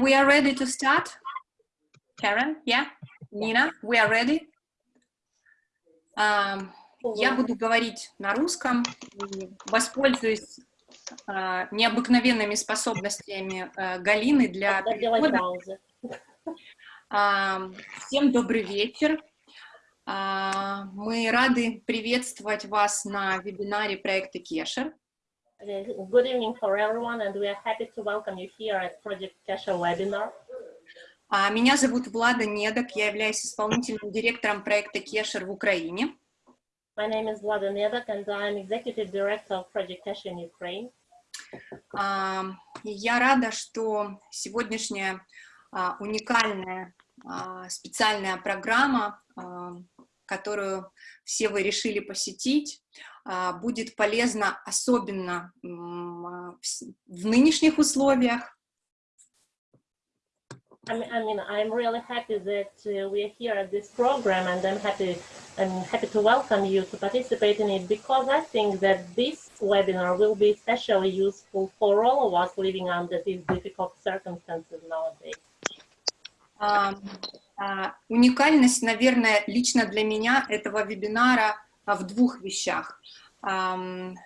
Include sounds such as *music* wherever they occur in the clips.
And we are ready to start. Karen, yeah? Nina, we are ready. Um, я буду говорить на русском, воспользуюсь uh, необыкновенными способностями uh, Галины для перевода. Uh, *laughs* всем добрый вечер. Мы рады приветствовать вас на вебинаре проекта Кешер. Good evening for everyone, and we are happy to welcome you here at Project Kesher webinar. Меня зовут Влада Недок, я являюсь исполнительным директором проекта Кешер в Украине. My name is Vlada Nedak, and I'm executive director of Project Kesher in Ukraine. Я рада, что сегодняшняя уникальная специальная программа которую все вы решили посетить, будет полезна особенно в нынешних условиях. I mean, I'm really happy that uh, we are here at this program, and I'm happy, I'm happy to welcome you to participate in it because I think that this webinar will be especially useful for all of us living under these difficult circumstances nowadays. Um, А, уникальность, наверное, лично для меня этого вебинара а, в двух вещах.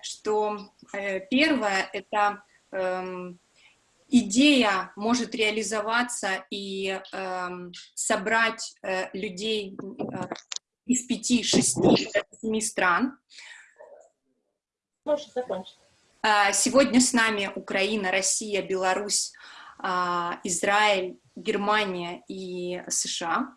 Что э, первое — это эм, идея может реализоваться и эм, собрать э, людей э, из пяти, шести, семи стран. Можешь закончить. А, сегодня с нами Украина, Россия, Беларусь, Израиль, Германия и США.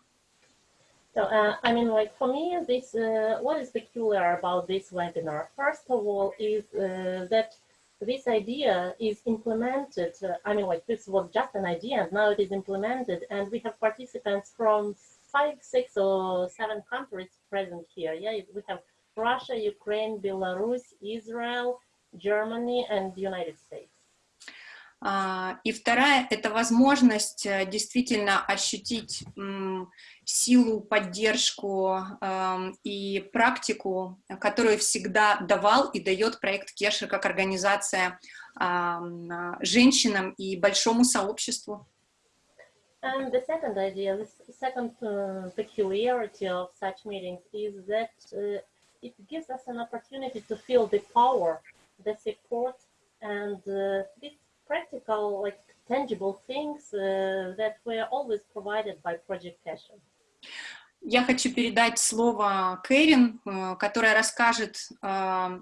So, uh, I mean, like for me, this uh, what is peculiar about this webinar? First of all, is uh, that this idea is implemented. Uh, I mean, like this was just an idea, and now it is implemented, and we have participants from five, six, or seven countries present here. Yeah, we have Russia, Ukraine, Belarus, Israel, Germany, and the United States. А, и вторая — это возможность э, действительно ощутить силу, поддержку и практику, которую всегда давал и дает проект Кешер как организация женщинам и большому сообществу. And the second idea, the second uh, peculiarity of such meetings is that uh, it gives us an opportunity to feel the power, the support, and uh, this practical, like tangible things uh, that were always provided by Project Casher. Я хочу передать слово Кэрин, э, которая расскажет, э,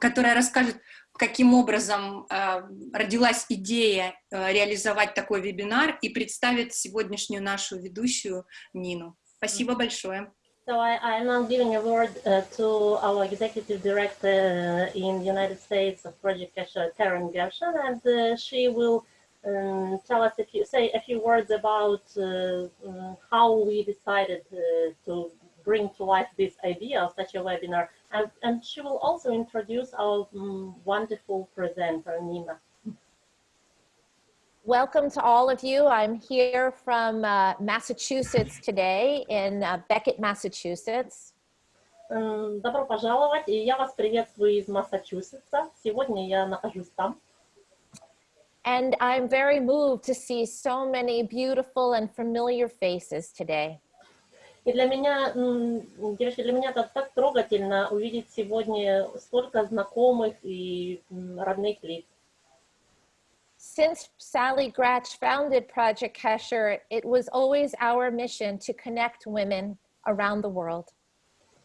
которая расскажет, каким образом э, родилась идея реализовать такой вебинар и представит сегодняшнюю нашу ведущую Нину. Спасибо большое. So I, I'm now giving a word uh, to our executive director in the United States of Project Kesha, Karen Gershon, and uh, she will um, tell us a few, say a few words about uh, um, how we decided uh, to bring to life this idea of such a webinar. And, and she will also introduce our um, wonderful presenter, Nina. Welcome to all of you. I'm here from uh, Massachusetts today in uh, Beckett, Massachusetts. Добро пожаловать, и я вас приветствую из Массачусетса. Сегодня я нахожусь там. And I'm very moved to see so many beautiful and familiar faces today. И для меня, девочки, для меня это так трогательно увидеть сегодня столько знакомых и родных лиц. Since Sally Gratch founded Project Kesher, it was always our mission to connect women around the world.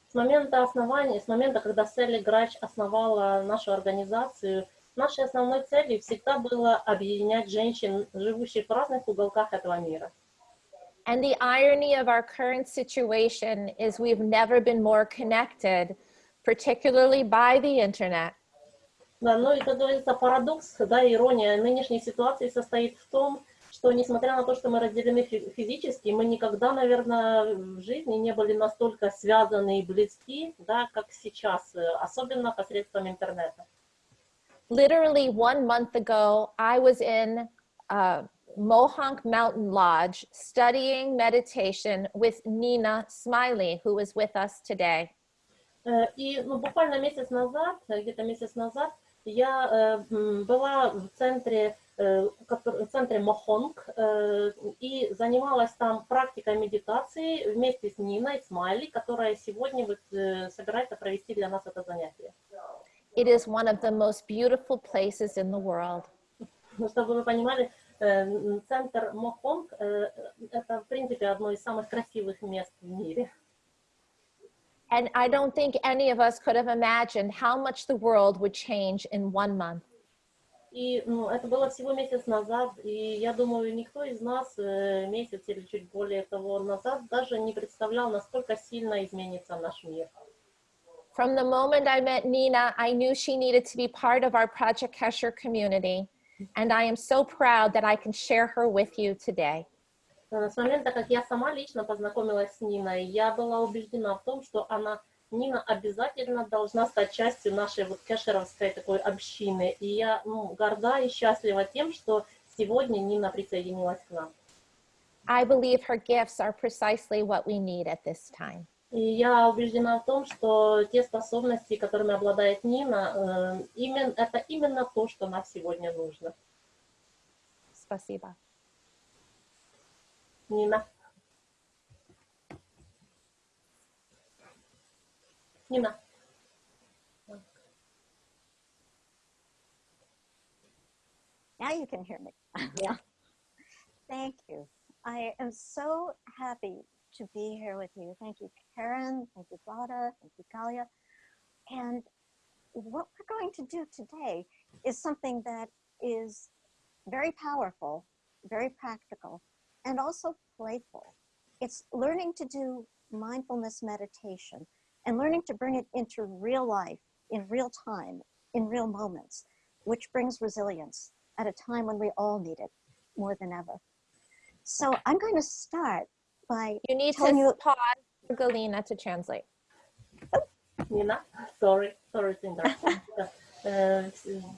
С момента основания, с момента, когда Салли Грач основала нашу организацию, нашей основной целью всегда было объединять женщин, живущих в разных уголках этого мира. And the irony of our current situation is we've never been more connected, particularly by the internet. Да, ну и, как говорится, парадокс, да, ирония нынешней ситуации состоит в том, что несмотря на то, что мы разделены физически, мы никогда, наверное, в жизни не были настолько связаны и близки, да, как сейчас, особенно посредством интернета. Literally one month ago, I was in uh, Mohonk Mountain Lodge studying meditation with Nina Smiley, who is with us today. И ну, буквально месяц назад, где-то месяц назад, я была в центре э, котор- в центре Мохонг э, и занималась там практикой медитации вместе с Ниной Смайли, которая сегодня вот, э, собирается провести для нас это занятие. It is one of the most beautiful places in the world. Ну, чтобы вы понимали, э, центр Мохонг э, это, в принципе, одно из самых красивых мест в мире. And I don't think any of us could have imagined how much the world would change in one month. И ну, это было всего месяц назад, и я думаю, никто из нас э, месяц или чуть более того назад даже не представлял, насколько сильно изменится наш мир. From the moment I met Nina, I knew she needed to be part of our Project Kesher community. And I am so proud that I can share her with you today. Э, С момента, как я сама лично познакомилась с Ниной, я была убеждена в том, что она, Нина обязательно должна стать частью нашей вот кэшеровской такой общины. И я ну, горда и счастлива тем, что сегодня Нина присоединилась к нам. I believe her gifts are precisely what we need at this time. И я убеждена в том, что те способности, которыми обладает Нина, э, именно, это именно то, что нам сегодня нужно. Spasiba. Нина. Нина. Now you can hear me. Yeah. *laughs* Thank you. I am so happy to be here with you. Thank you, Karen. Thank you, Vlada. Thank you, Galia. And what we're going to do today is something that is very powerful, very practical, and also playful. It's learning to do mindfulness meditation and learning to bring it into real life in real time, in real moments, which brings resilience at a time when we all need it more than ever. So I'm going to start by You need Telling to you- pause for Galina to translate. Нина, sorry, sorry to interrupt. Э,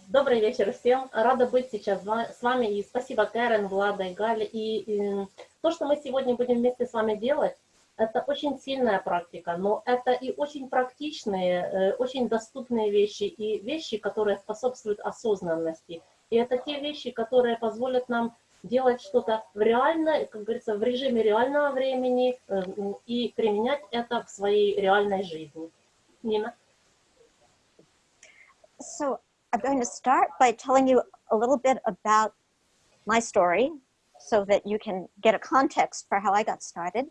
Добрый вечер всем. Рада быть сейчас с вами. И спасибо Кэрен, Влада и Галя. И, и то, что мы сегодня будем вместе с вами делать, это очень сильная практика, но это и очень практичные, э, очень доступные вещи, и вещи, которые способствуют осознанности. И это те вещи, которые позволят нам делать что-то реально, как говорится, в режиме реального времени э, и применять это в своей реальной жизни. Нина? So I'm going to start by telling you a little bit about my story so that you can get a context for how I got started.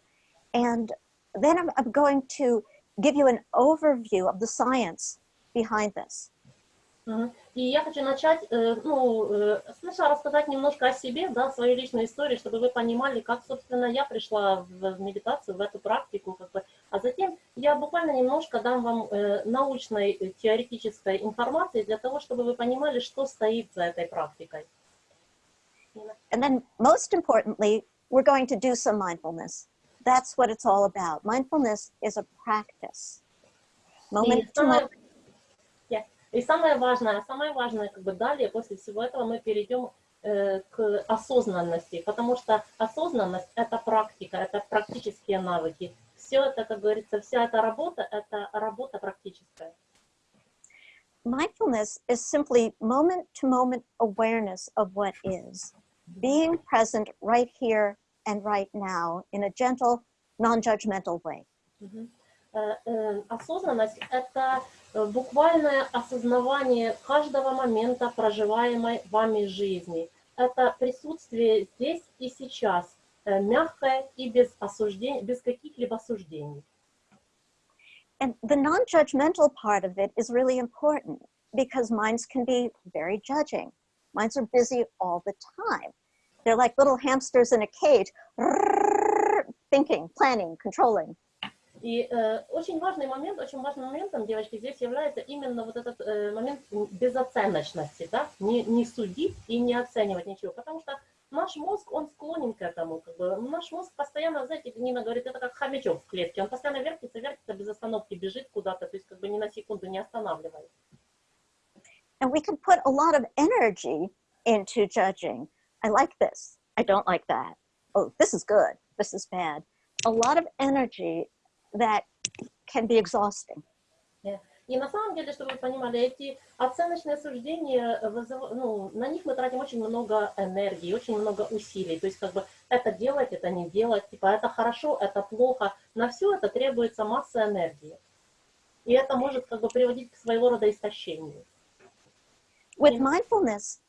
And then I'm, I'm going to give you an overview of the science behind this. И я хочу начать, э, ну, э, сначала рассказать немножко о себе, да, свою личную историю, чтобы вы понимали, как, собственно, я пришла в медитацию, в эту практику, как бы. А затем я буквально немножко дам вам э, научной, теоретической информации для того, чтобы вы понимали, что стоит за этой практикой. And then, most importantly, we're going to do some mindfulness. That's what it's all about. Mindfulness is a practice. Moment to moment. И самое важное, самое важное, как бы далее, после всего этого мы перейдем э, к осознанности, потому что осознанность – это практика, это практические навыки. Все это, как говорится, вся эта работа – это работа практическая. Mindfulness is simply moment to moment awareness of what is, being present right here and right now in a gentle, non judgmental way. Э, э, Осознанность – это э, буквальное осознавание каждого момента проживаемой вами жизни. Это присутствие здесь и сейчас, э, мягкое и без осуждений, без каких-либо суждений. And the non judgmental part of it is really important because minds can be very judging. Minds are busy all the time. They're like little hamsters in a cage, thinking, planning, controlling. И э, очень важный момент, очень важным моментом, девочки, здесь является именно вот этот э, момент безоценочности, да, не, не судить и не оценивать ничего, потому что наш мозг, он склонен к этому, как бы, наш мозг постоянно, знаете, Нина говорит, это как хомячок в клетке, он постоянно вертится, вертится, без остановки бежит куда-то, то есть как бы ни на секунду не останавливается. And we can put a lot of energy into judging. I like this. I don't like that. Oh, this is good. This is bad. A lot of energy that can be exhausting. И на самом деле, чтобы вы понимали, эти оценочные суждения, вызыв... ну, на них мы тратим очень много энергии, очень много усилий. То есть как бы это делать, это не делать, типа это хорошо, это плохо. На все это требуется масса энергии. И это может как бы приводить к своего рода истощению. With mindfulness,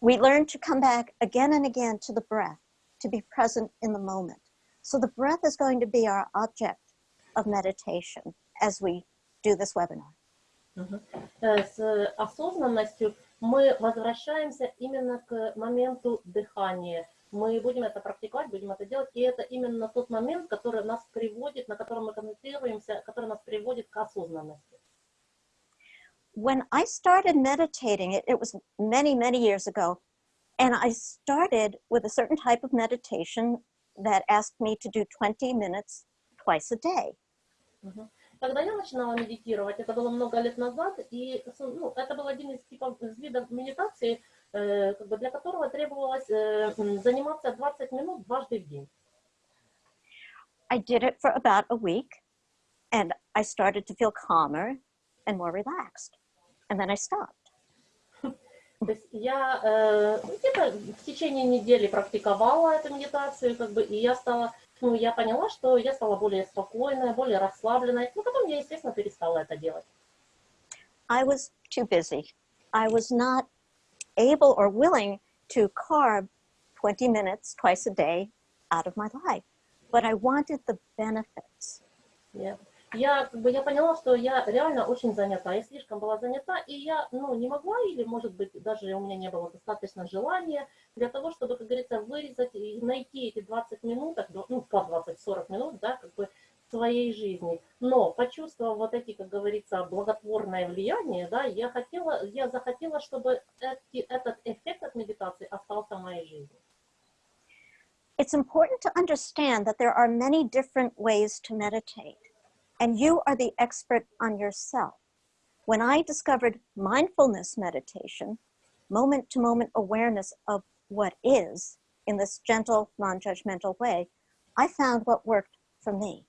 we learn to come back again and again to the breath, to be present in the moment. So the breath is going to be our object of meditation as we do this webinar. С осознанностью мы возвращаемся именно к моменту дыхания. Мы будем это практиковать, будем это делать, и это именно тот момент, который нас приводит, на котором мы концентрируемся, который нас приводит к осознанности. when I started meditating, it, it was many, many years ago, and I started with a certain type of meditation that asked me to do 20 minutes twice a day. Когда я начинала медитировать, это было много лет назад, и ну, это был один из типов из видов медитации, э, как бы для которого требовалось э, заниматься 20 минут дважды в день. I did it for about a week, and I started to feel calmer and more relaxed. and then I stopped. То есть я э, где-то в течение недели практиковала эту медитацию, как бы, и я стала, ну, я поняла, что я стала более спокойной, более расслабленной. Ну, потом я, естественно, перестала это делать. I was too busy. I was not able or willing to carve 20 minutes twice a day out of my life, but I wanted the benefits. Yeah. Я, как бы, я поняла, что я реально очень занята, я слишком была занята, и я, ну, не могла, или, может быть, даже у меня не было достаточно желания для того, чтобы, как говорится, вырезать и найти эти 20 минут, ну, по 20-40 минут, да, как бы, своей жизни. Но, почувствовав вот эти, как говорится, благотворное влияние, да, я хотела, я захотела, чтобы эти, этот эффект от медитации остался в моей жизни. It's important to understand that there are many different ways to meditate. and you are the expert on yourself. When I discovered mindfulness meditation, moment to moment awareness of what is in this gentle, non-judgmental way, I found what worked for me.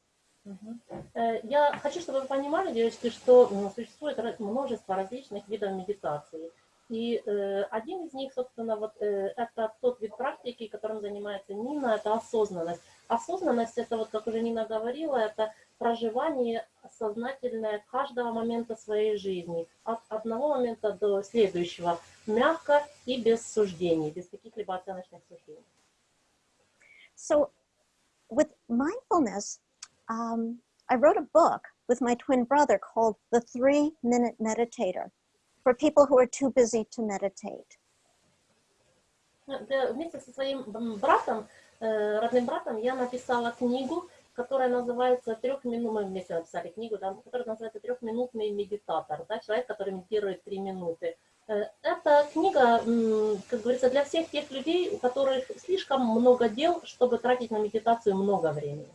Я хочу, чтобы вы понимали, девочки, что существует множество различных видов медитации. И э, один из них, собственно, вот э, это тот вид практики, которым занимается Нина, это осознанность. Осознанность, это вот, как уже Нина говорила, это проживание сознательное каждого момента своей жизни, от одного момента до следующего, мягко и без суждений, без каких-либо оценочных суждений. So, with mindfulness, um, I wrote a book with my twin brother called The Three Minute Meditator for people who are too busy to meditate. Вместе со своим братом, родным братом, я написала книгу которая называется трехминутный, мы вместе написали книгу, да, которая называется трехминутный медитатор, да, человек, который медитирует три минуты. Э, эта книга, как говорится, для всех тех людей, у которых слишком много дел, чтобы тратить на медитацию много времени.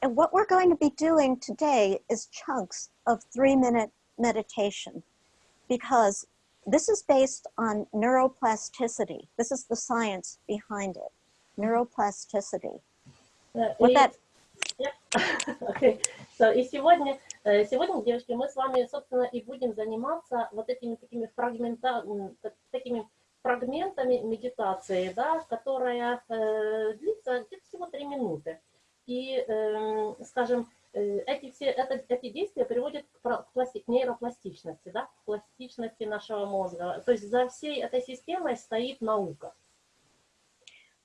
And what we're going to be doing today is chunks of three-minute meditation because this is based on neuroplasticity. This is the science behind it, neuroplasticity. Вот и, okay. so, и сегодня, э, сегодня, девочки, мы с вами, собственно, и будем заниматься вот этими такими, фрагмента, такими фрагментами медитации, да, которая э, длится где-то всего три минуты. И, э, скажем, эти, все, это, эти действия приводят к, пласти, к нейропластичности, да, к пластичности нашего мозга. То есть за всей этой системой стоит наука.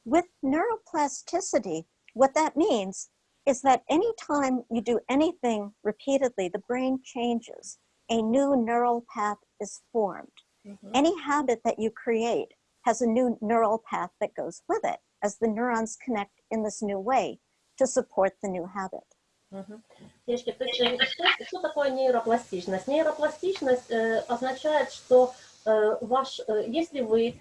With neuroplasticity, What that means is that anytime you do anything repeatedly, the brain changes. A new neural path is formed. Mm -hmm. Any habit that you create has a new neural path that goes with it as the neurons connect in this new way to support the new habit. Угу. Девочки, то есть что, что такое нейропластичность? Нейропластичность э, означает, что э, ваш, э, если вы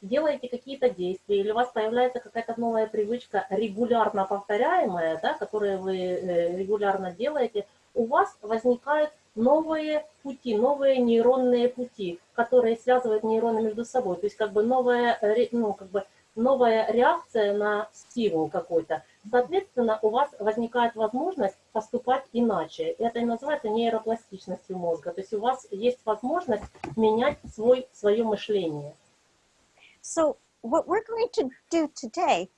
делаете какие-то действия, или у вас появляется какая-то новая привычка, регулярно повторяемая, да, которую вы э, регулярно делаете, у вас возникают новые пути, новые нейронные пути, которые связывают нейроны между собой. То есть как бы новая, ну, как бы новая реакция на стимул какой-то. Соответственно, у вас возникает возможность поступать иначе. Это и называется нейропластичностью мозга. То есть у вас есть возможность менять свой, свое мышление. So what we're going to do today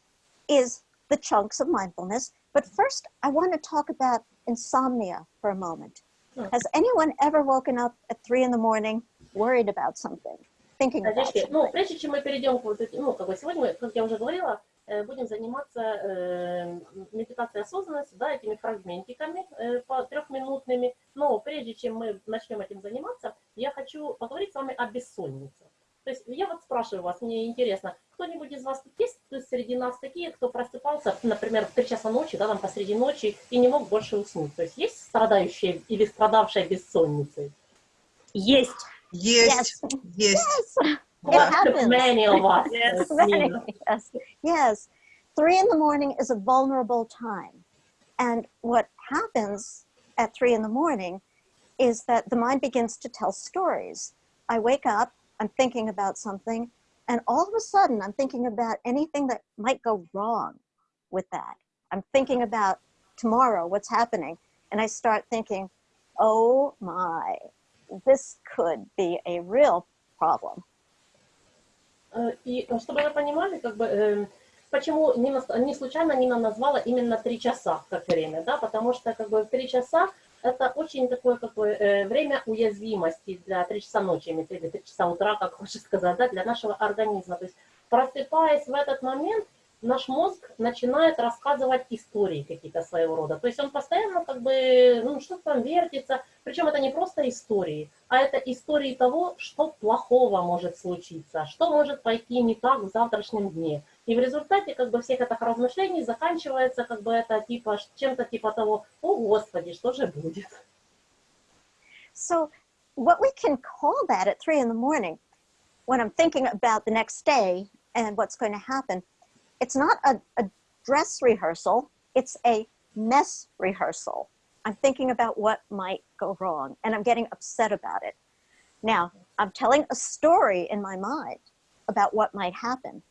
is the chunks of mindfulness. But first, I want to talk about insomnia for a moment. Sure. Has anyone ever woken up at three in the morning worried about something, thinking about Девочки, something? ну, прежде чем мы перейдем к вот этим, ну, как бы сегодня, мы, как я уже говорила, э, будем заниматься э, медитацией осознанности, да, этими фрагментиками э, по трехминутными. Но прежде чем мы начнем этим заниматься, я хочу поговорить с вами о бессоннице. То есть я вот спрашиваю вас, мне интересно, кто-нибудь из вас тут есть то есть среди нас такие, кто просыпался, например, в 3 часа ночи, да, там посреди ночи и не мог больше уснуть? То есть есть страдающие или страдавшие бессонницей? Есть. Есть, Yes, есть. yes, happens. many of us. *laughs* Yes. yes, yes. Three in the morning is a vulnerable time. And what happens at three in the morning is that the mind begins to tell stories. I wake up, I'm thinking about something, and all of a sudden I'm thinking about anything that might go wrong with that. I'm thinking about tomorrow, what's happening, and I start thinking, oh my, this could be a real problem. Э, И э, чтобы вы понимали, как бы, э, почему Нина, не случайно Нина назвала именно три часа как время, да, потому что как бы в три часа это очень такое как бы, э, время уязвимости для три часа ночи, виду три часа утра, как хочешь сказать, да, для нашего организма. То есть просыпаясь в этот момент, наш мозг начинает рассказывать истории какие-то своего рода. То есть он постоянно как бы, ну, что-то там вертится. Причем это не просто истории, а это истории того, что плохого может случиться, что может пойти не так в завтрашнем дне. И в результате как бы всех этих размышлений заканчивается как бы это типа чем-то типа того, о господи, что же будет. So, what we can call that at three in the morning, when I'm thinking about the next day and what's going to happen, it's not a, a dress rehearsal, it's a mess rehearsal. I'm thinking about what might go wrong and I'm getting upset about it. Now, I'm telling a story in my mind about what might happen,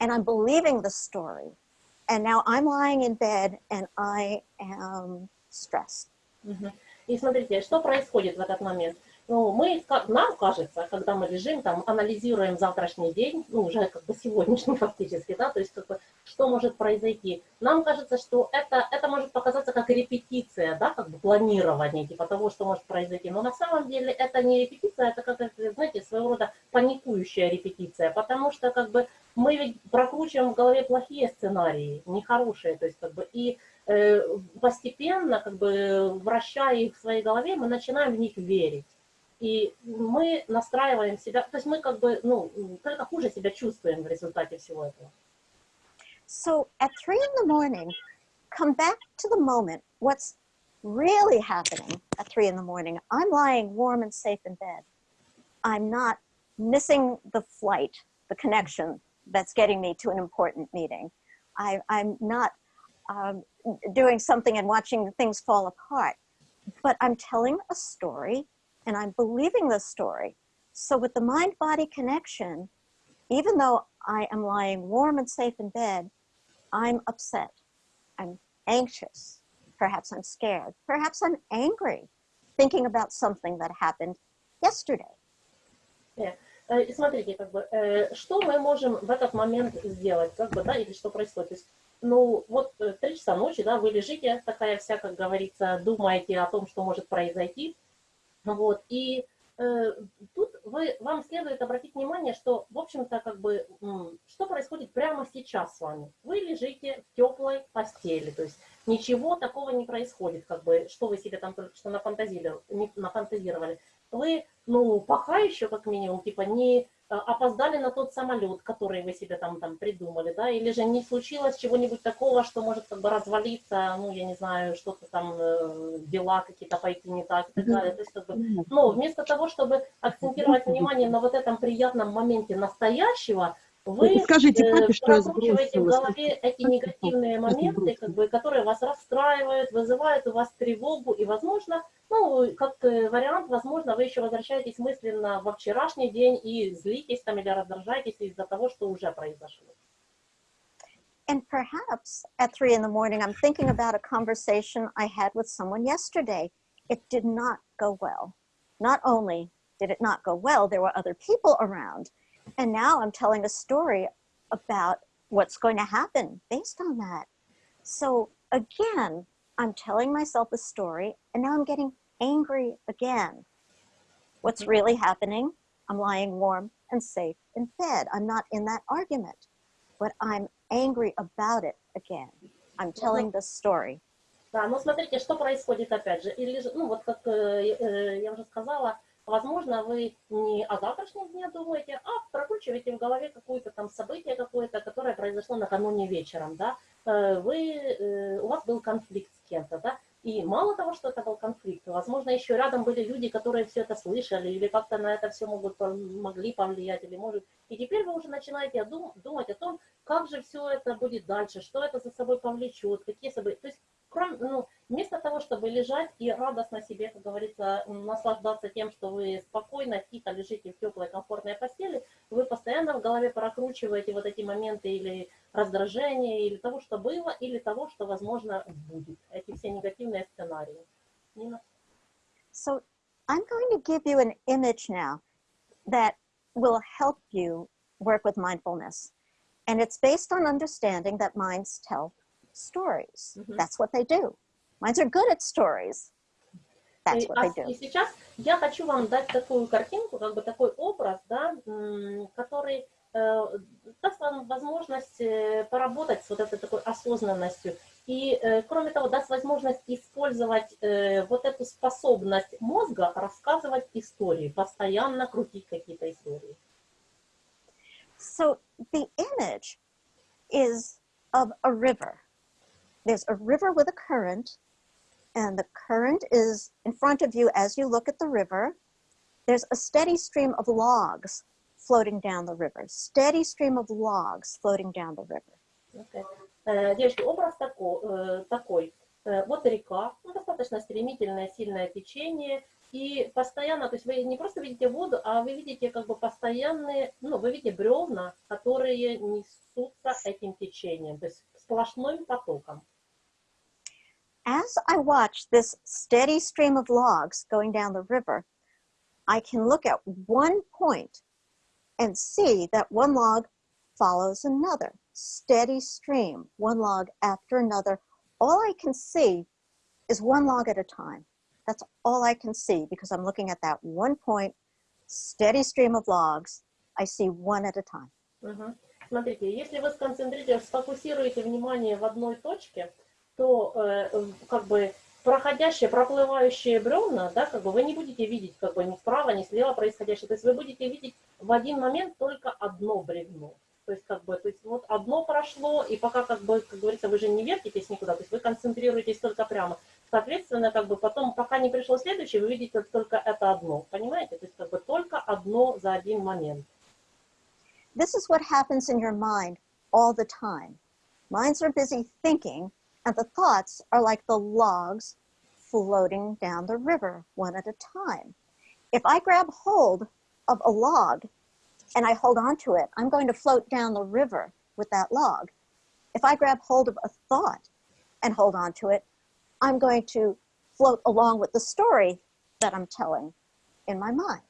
and I'm believing the story. And now I'm lying in bed and I am stressed. Мгм. И смотрите, что происходит в этот момент. Ну, мы, нам кажется, когда мы лежим, там, анализируем завтрашний день, ну, уже как бы сегодняшний *laughs* фактически, да, то есть как бы, что может произойти. Нам кажется, что это, это может показаться как репетиция, да, как бы планирование, типа того, что может произойти. Но на самом деле это не репетиция, это как, знаете, своего рода паникующая репетиция, потому что как бы мы ведь прокручиваем в голове плохие сценарии, нехорошие, то есть как бы и э, постепенно, как бы вращая их в своей голове, мы начинаем в них верить. И мы настраиваем себя, то есть мы как бы, ну, только хуже себя чувствуем в результате всего этого. So at three in the morning, come back to the moment. What's really happening at three in the morning? I'm lying warm and safe in bed. I'm not missing the flight, the connection that's getting me to an important meeting. I, I'm not um, doing something and watching things fall apart, but I'm telling a story and I'm believing the story. So with the mind body connection, even though I am lying warm and safe in bed, I'm upset. I'm anxious. Perhaps I'm scared. Perhaps I'm angry, thinking about something that happened yesterday. Э, э, И смотрите, как бы, э, что мы можем в этот момент сделать, как бы, да, или что происходит. То есть, ну, вот э, три часа ночи, да, вы лежите, такая вся, как говорится, думаете о том, что может произойти, вот, и э, тут вы, вам следует обратить внимание, что, в общем-то, как бы, что происходит прямо сейчас с вами. Вы лежите в теплой постели, то есть ничего такого не происходит, как бы, что вы себе там только что нафантазировали. нафантазировали. Вы, ну, пока еще, как минимум, типа, не опоздали на тот самолет, который вы себе там, там придумали, да, или же не случилось чего-нибудь такого, что может как бы развалиться, ну, я не знаю, что-то там, э, дела какие-то пойти не так и так далее. То есть, как бы, но вместо того, чтобы акцентировать внимание на вот этом приятном моменте настоящего, вы Скажите э, папе, что я прокручиваете в голове эти негативные моменты, как бы, которые вас расстраивают, вызывают у вас тревогу, и, возможно, ну, как э, вариант, возможно, вы еще возвращаетесь мысленно во вчерашний день и злитесь там или раздражаетесь из-за того, что уже произошло. And perhaps at three in the morning, I'm thinking about a conversation I had with someone yesterday. It did not go well. Not only did it not go well, there were other people around. And now I'm telling a story about what's going to happen based on that. So again, I'm telling myself a story and now I'm getting angry again. What's really happening? I'm lying warm and safe in bed. I'm not in that argument, but I'm angry about it again. I'm telling the story. Да, но смотрите, что происходит опять же. Или, же, ну вот как э, э, я уже сказала, возможно, вы не о завтрашнем дне думаете, а прокручиваете в голове какое-то там событие какое-то, которое произошло накануне вечером, да. Э, вы, э, у вас был конфликт с кем-то, да, и мало того, что это был конфликт, возможно, еще рядом были люди, которые все это слышали или как-то на это все могут, могли повлиять, или может. И теперь вы уже начинаете дум, думать о том, как же все это будет дальше, что это за собой повлечет, какие события. То есть, кроме, ну, вместо того, чтобы лежать и радостно себе, как говорится, наслаждаться тем, что вы спокойно, тихо лежите в теплой, комфортной постели, вы постоянно в голове прокручиваете вот эти моменты или раздражения, или того, что было, или того, что, возможно, будет. Эти все негативные сценарии. Нина? So I'm going to give you an image now that will help you work with mindfulness. And it's based on understanding that minds tell stories. Mm -hmm. That's what they do. Minds are good at stories. That's what they do. И сейчас я хочу вам дать такую картинку, как бы такой образ, да, который э, даст вам возможность э, поработать с вот этой такой осознанностью. И, э, кроме того, даст возможность использовать вот эту способность мозга рассказывать истории, постоянно крутить какие-то истории. So the image is of a river. There's a river with a current, and the current is in front of you as you look at the river. There's a steady stream of logs floating down the river. Steady stream of logs floating down the river. Okay. Uh, девочки, образ такой, uh, такой. Uh, вот река, ну, достаточно стремительное, сильное течение, И постоянно, то есть вы не просто видите воду, а вы видите как бы постоянные, ну, вы видите бревна, которые несутся этим течением, то есть сплошным потоком. As I watch this steady stream of logs going down the river, I can look at one point and see that one log follows another. Steady stream, one log after another. All I can see is one log at a time. That's all I can see because I'm looking at that one point, steady stream of logs. I see one at a time. Угу. Смотрите, если вы сконцентрируете, сфокусируете внимание в одной точке, то э, как бы проходящие, проплывающие бревна, да, как бы вы не будете видеть как бы ни справа, ни слева происходящее. То есть вы будете видеть в один момент только одно бревно. То есть, как бы, то есть вот одно прошло, и пока, как бы, как говорится, вы же не вертитесь никуда, то есть вы концентрируетесь только прямо. Соответственно, как бы потом, пока не пришло следующее, вы видите только это одно. Понимаете? То есть как бы только одно за один момент. This is what happens in your mind all the time. Minds are busy thinking, and the thoughts are like the logs floating down the river one at a time. If I grab hold of a log and I hold on to it, I'm going to float down the river with that log. If I grab hold of a thought and hold on to it, I'm going to float along with the story that I'm telling in my mind.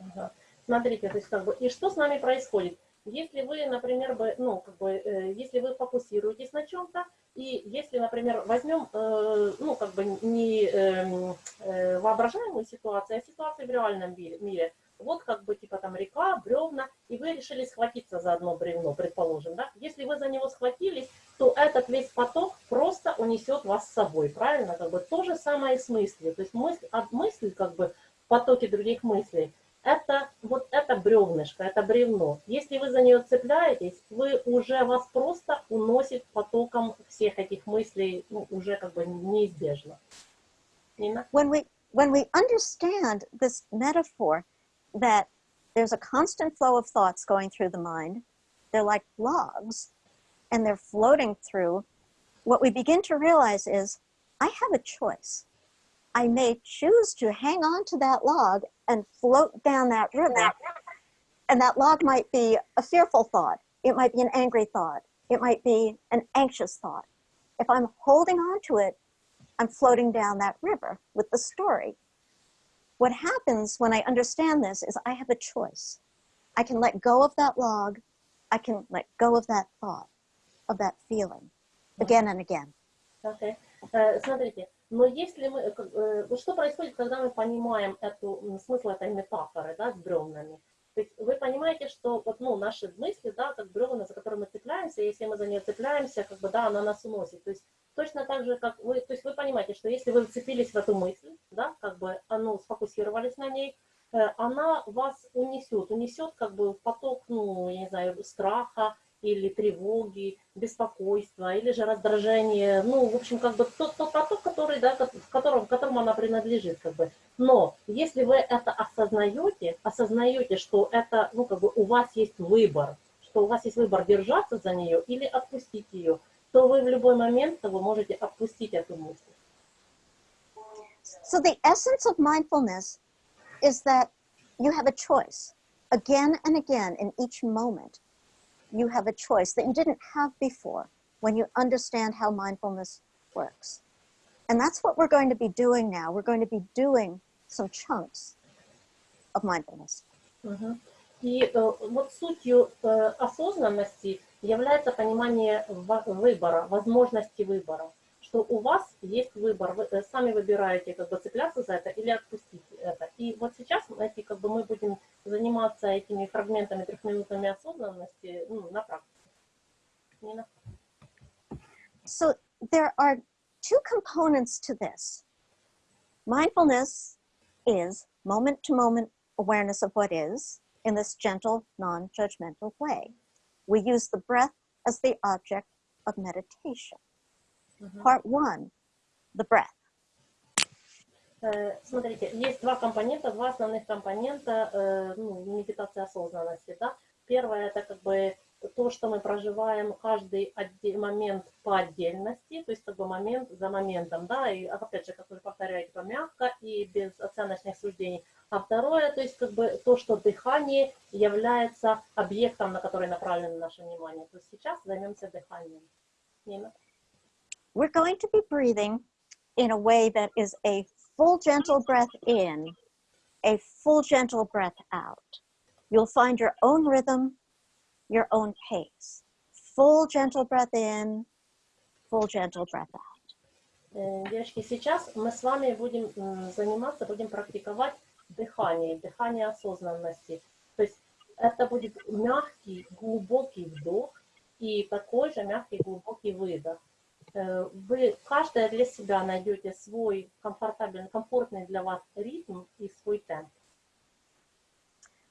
Ага. Смотрите, то есть как бы, и что с нами происходит? Если вы, например, бы, ну, как бы, э, если вы фокусируетесь на чем-то, и если, например, возьмем, э, ну, как бы не э, э, воображаемую ситуацию, а ситуацию в реальном мире, вот как бы типа там река, бревна, и вы решили схватиться за одно бревно, предположим, да? Если вы за него схватились, то этот весь поток просто унесет вас с собой, правильно? Как бы то же самое и с мыслью. То есть мысль, от мысли, как бы в потоке других мыслей, это вот это бревнышко, это бревно. Если вы за нее цепляетесь, вы уже вас просто уносит потоком всех этих мыслей, ну, уже как бы неизбежно. Нина? When we, when we understand this metaphor, that there's a constant flow of thoughts going through the mind. They're like logs and they're floating through. What we begin to realize is I have a choice. I may choose to hang on to that log and float down that river. And that log might be a fearful thought. It might be an angry thought. It might be an anxious thought. If I'm holding on to it, I'm floating down that river with the story. What happens when I understand this is I have a choice. I can let go of that log. I can let go of that thought, of that feeling, again and again. Okay. Uh, но если мы, э, э, что происходит, когда мы понимаем эту, смысл этой метафоры, да, с бревнами? То есть вы понимаете, что вот, ну, наши мысли, да, как бревна, за которые мы цепляемся, если мы за нее цепляемся, как бы, да, она нас уносит. То есть точно так же, как вы, то есть вы понимаете, что если вы вцепились в эту мысль, да, как бы, а, ну, сфокусировались на ней, э, она вас унесет, унесет как бы в поток, ну, я не знаю, страха, или тревоги, беспокойства, или же раздражение, ну, в общем, как бы тот, тот поток, который, да, в котором, которому она принадлежит, как бы. Но если вы это осознаете, осознаете, что это, ну, как бы у вас есть выбор, что у вас есть выбор держаться за нее или отпустить ее, то вы в любой момент вы можете отпустить эту мысль. So the essence of mindfulness is that you have a choice again and again in each moment. You have a choice that you didn't have before when you understand how mindfulness works. And that's what we're going to be doing now. We're going to be doing some chunks of mindfulness. Мгм. И э, вот сутью э, осознанности является понимание ва- выбора, возможности выбора, что у вас есть выбор, вы э, сами выбираете, как бы цепляться за это или отпустить это. И вот сейчас, знаете, как бы мы будем заниматься этими фрагментами трехминутными осознанности ну, на практике. Не на So there are two components to this. Mindfulness is moment to moment awareness of what is in this gentle, non judgmental way. We use the breath as the object of meditation. Part one the breath. Э, Смотрите, есть два компонента, два основных компонента э, ну, медитации осознанности. Да? Первое это как бы то, что мы проживаем каждый момент по отдельности, то есть как бы момент за моментом, да, и опять же, как вы повторяете, типа, мягко и без оценочных суждений. А второе, то есть как бы то, что дыхание является объектом, на который направлено наше внимание. То есть сейчас займемся дыханием. Нина? We're going to be breathing in a way that is a full, gentle breath in, a full, gentle breath out. You'll find your own rhythm, your own pace. Full, gentle breath in, full, gentle breath out. Э, Девочки, сейчас мы с вами будем м, заниматься, будем практиковать дыхание, дыхание осознанности. То есть это будет мягкий, глубокий вдох и такой же мягкий, глубокий выдох. Э, Вы каждая для себя найдете свой комфортабельный, комфортный для вас ритм и свой темп.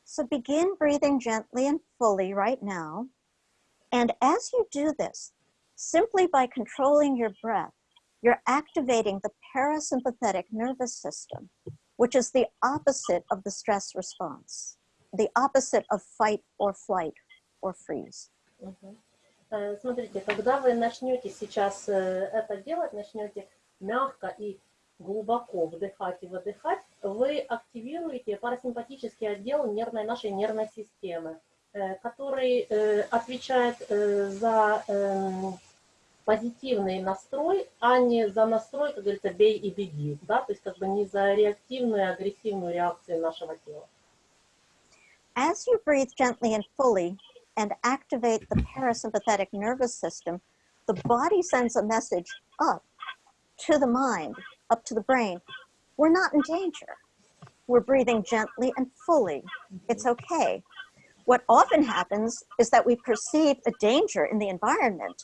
So begin breathing gently and fully right now. And as you do this, simply by controlling your breath, you're activating the parasympathetic nervous system, which is the opposite of the stress response, the opposite of fight or flight or freeze. Мгм. Э, Смотрите, когда вы начнете сейчас э, это делать, начнете мягко и глубоко вдыхать и выдыхать, вы активируете парасимпатический отдел нервной, нашей нервной системы, э, который э, отвечает э, за эм, позитивный настрой, а не за настрой, как говорится, бей и беги, да, то есть как бы не за реактивную, агрессивную реакцию нашего тела. As you breathe gently and fully and activate the parasympathetic nervous system, the body sends a message up to the mind, up to the brain. We're not in danger. We're breathing gently and fully. It's okay. What often happens is that we perceive a danger in the environment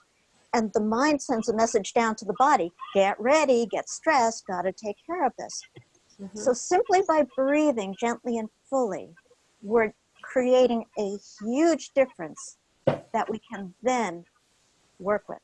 and the mind sends a message down to the body, get ready, get stressed, gotta take care of this. Mm -hmm. So simply by breathing gently and fully, we're creating a huge difference that we can then work with.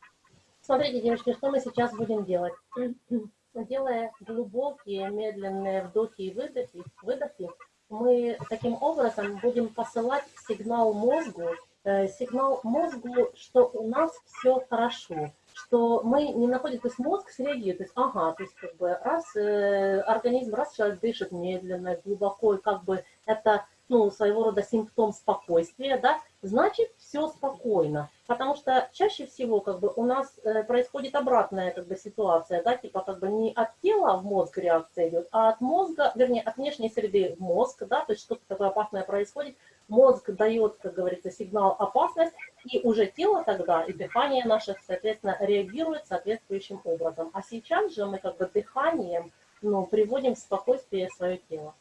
Смотрите, девочки, что мы сейчас будем делать. *clears throat* Делая глубокие, медленные вдохи и выдохи, выдохи, мы таким образом будем посылать сигнал мозгу, э, сигнал мозгу, что у нас все хорошо, что мы не находимся, то есть мозг среагирует, то есть, ага, то есть как бы раз э, организм, раз человек дышит медленно, глубоко, и как бы это ну, своего рода симптом спокойствия, да, значит, все спокойно. Потому что чаще всего как бы у нас э, происходит обратная как бы ситуация, да, типа как бы не от тела в мозг реакция идет, а от мозга, вернее, от внешней среды в мозг, да, то есть что-то такое опасное происходит, мозг дает, как говорится, сигнал опасность, и уже тело тогда и дыхание наше, соответственно, реагирует соответствующим образом. А сейчас же мы как бы дыханием, ну, приводим в спокойствие свое тело.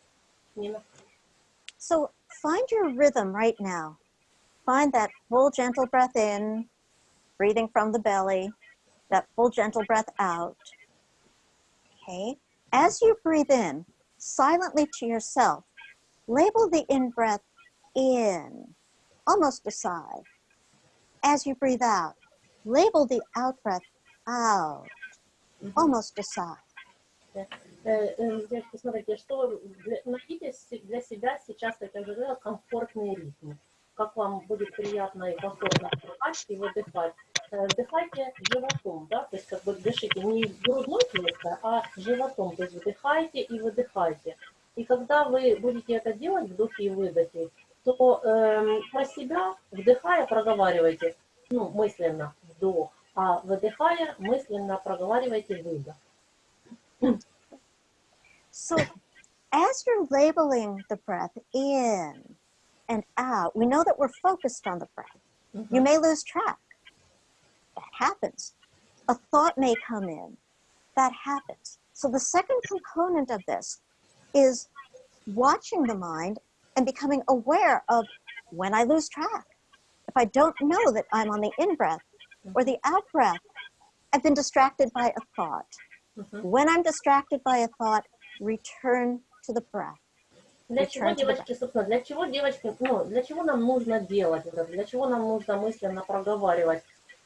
Нина? So find your rhythm right now. Find that full, gentle breath in, breathing from the belly, that full, gentle breath out. Okay. As you breathe in, silently to yourself, label the in breath in, almost a sigh. As you breathe out, label the out breath out, almost a sigh. Э, э, Девочки, смотрите, что найдите для себя сейчас, как я говорила, комфортный ритм. Как вам будет приятно и комфортно вдыхать и выдыхать. Э, Вдыхайте животом, да, то есть как бы дышите не грудной клеткой, а животом, то есть вдыхайте и выдыхайте. И когда вы будете это делать, вдохи и выдохи, то эм, про себя, вдыхая, проговаривайте, ну, мысленно вдох, а выдыхая, мысленно проговаривайте выдох. So as you're labeling the breath in and out, we know that we're focused on the breath. Mm -hmm. You mm-hmm. may lose track. That happens. A thought may come in. That happens. So the second component of this is watching the mind and becoming aware of when I lose track. If I don't know that I'm on the in-breath mm-hmm. or the out-breath, I've been distracted by a thought. Mm -hmm. When I'm distracted by a thought, return to the breath. Для чего, девочки, собственно, для чего, девочки, ну, для чего нам нужно делать это? Для чего нам нужно мысленно проговаривать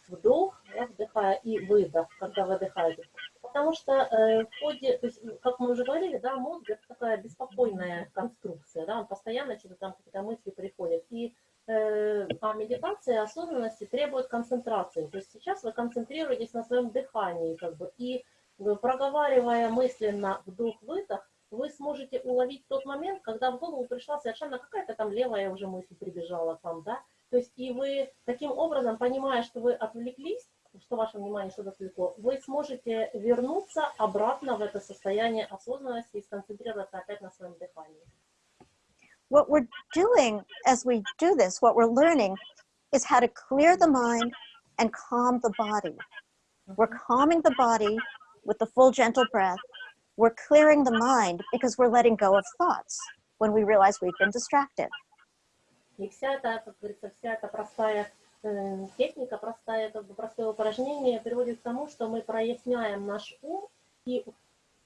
вдох, да, вдыхая, и выдох, когда выдыхаете? Потому что э, в ходе, то есть, как мы уже говорили, да, мозг это такая беспокойная конструкция, да, он постоянно что-то там какие-то мысли приходят. И э, а медитация осознанности требует концентрации. То есть сейчас вы концентрируетесь на своем дыхании, как бы, и проговаривая мысленно вдох-выдох, вы сможете уловить тот момент, когда в голову пришла совершенно какая-то там левая уже мысль прибежала там, да, то есть и вы таким образом, понимая, что вы отвлеклись, что ваше внимание что-то отвлекло, вы сможете вернуться обратно в это состояние осознанности и сконцентрироваться опять на своем дыхании. What we're doing as we do this, what we're learning is how to clear the mind and calm the body. We're calming the body with the full gentle breath. We're clearing the mind because we're letting go of thoughts when we realize we've been distracted. И вся эта, как говорится, вся эта простая э, техника, простая, как бы простое упражнение приводит к тому, что мы проясняем наш ум и,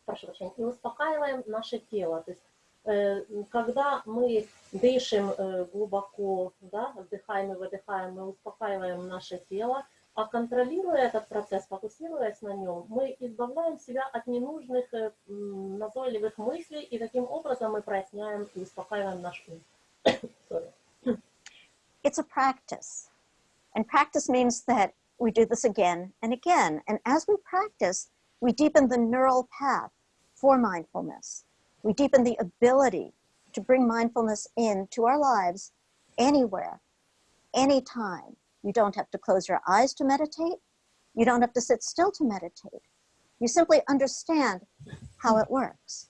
прошу прощения, и успокаиваем наше тело. То есть, э, когда мы дышим э, глубоко, да, вдыхаем и выдыхаем, мы успокаиваем наше тело, а контролируя этот процесс, фокусируясь на нем, мы избавляем себя от ненужных э, м, назойливых мыслей, и таким образом мы проясняем и успокаиваем наш ум. *coughs* Sorry. It's a practice. And practice means that we do this again and again. And as we practice, we deepen the neural path for mindfulness. We deepen the ability to bring mindfulness into our lives anywhere, anytime. You don't have to close your eyes to meditate. You don't have to sit still to meditate. You simply understand how it works.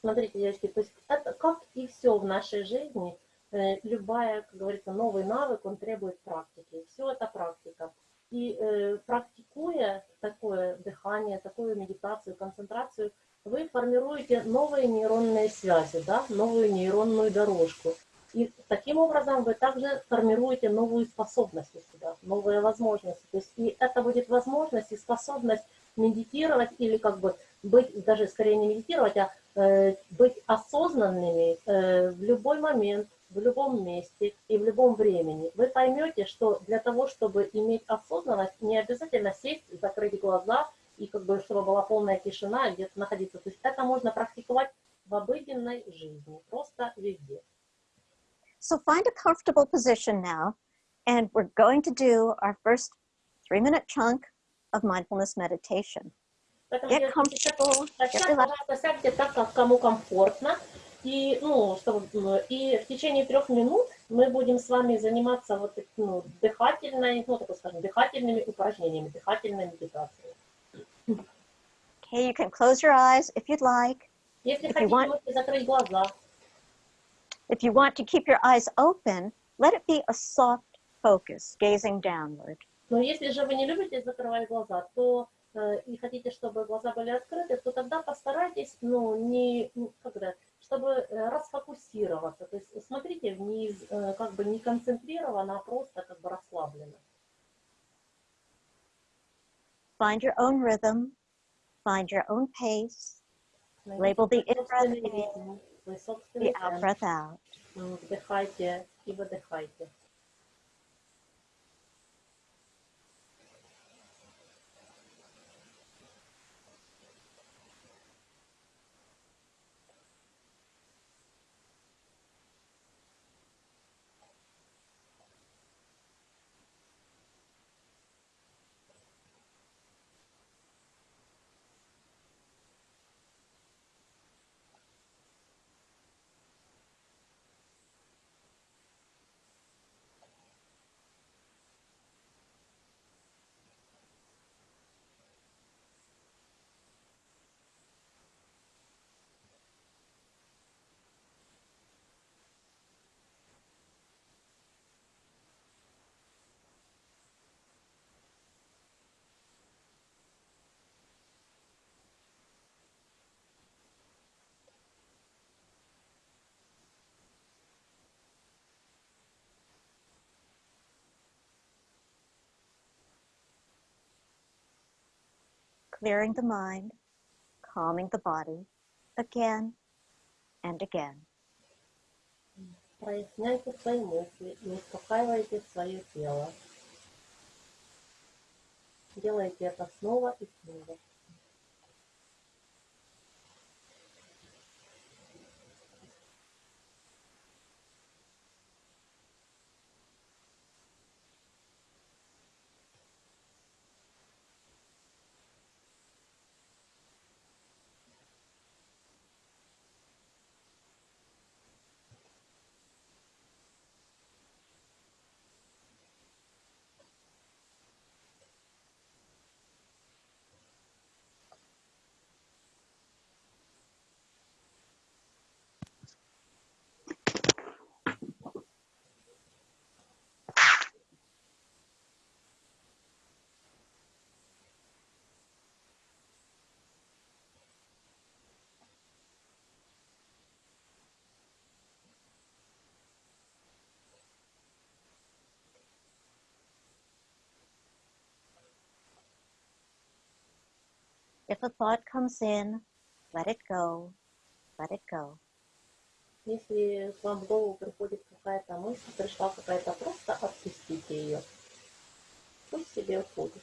Смотрите, девочки, то есть это как и все в нашей жизни, э, любая, как говорится, новый навык, он требует практики. Все это практика. И э, практикуя такое дыхание, такую медитацию, концентрацию, вы формируете новые нейронные связи, да, новую нейронную дорожку. И таким образом вы также формируете новую способность у себя, новые возможности. То есть и это будет возможность и способность медитировать или как бы быть, даже скорее не медитировать, а э, быть осознанными э, в любой момент, в любом месте и в любом времени. Вы поймете, что для того, чтобы иметь осознанность, не обязательно сесть, закрыть глаза и как бы, чтобы была полная тишина, где-то находиться. То есть это можно практиковать в обыденной жизни, просто везде. So find a comfortable position now, and we're going to do our first three minute chunk of mindfulness meditation. Поэтому, Get девочки, сейчас- comfortable, а get сейчас, relaxed. пожалуйста, сядьте так, как кому комфортно. И, ну, чтобы, м, и в течение трех минут мы будем с вами заниматься вот так- ну, дыхательной, ну, так скажем, дыхательными упражнениями, дыхательной медитацией. Okay, you can close your eyes if you'd like. Если If you хотите, want- можете закрыть глаза. If you want to keep your eyes open, let it be a soft focus, gazing downward. Но если же вы не любите закрывать глаза, то э, и хотите, чтобы глаза были открыты, то тогда постарайтесь, ну, не, ну, когда, чтобы э, расфокусироваться. То есть смотрите вниз, э, как бы не концентрированно, а просто как бы расслабленно. Find your own rhythm, find your own pace, Label the Найдите свой in-breath собственный in, ритм, свой the собственный out темп. breath out. М, Вдыхайте и выдыхайте. Clearing the mind, calming the body again and again. Проясняйте свои мысли и успокаивайте свое тело. Делайте это снова и снова. If a thought comes in, let it go, let it go. Если к вам в голову приходит какая-то мысль, пришла какая-то, просто отпустите ее. Пусть себе уходит.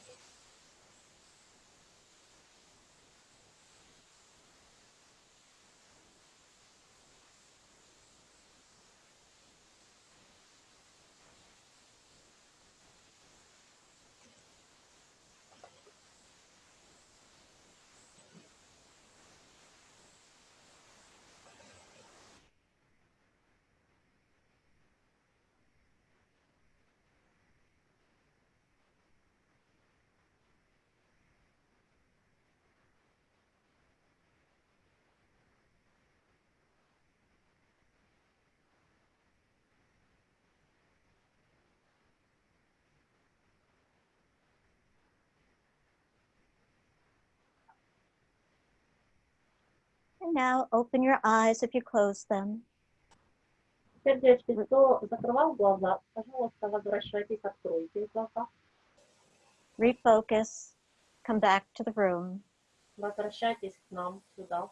now open your eyes if you close them. Теперь, девочки, кто закрывал глаза, пожалуйста, возвращайтесь, откройте глаза. Refocus, come back to the room, Возвращайтесь к нам сюда.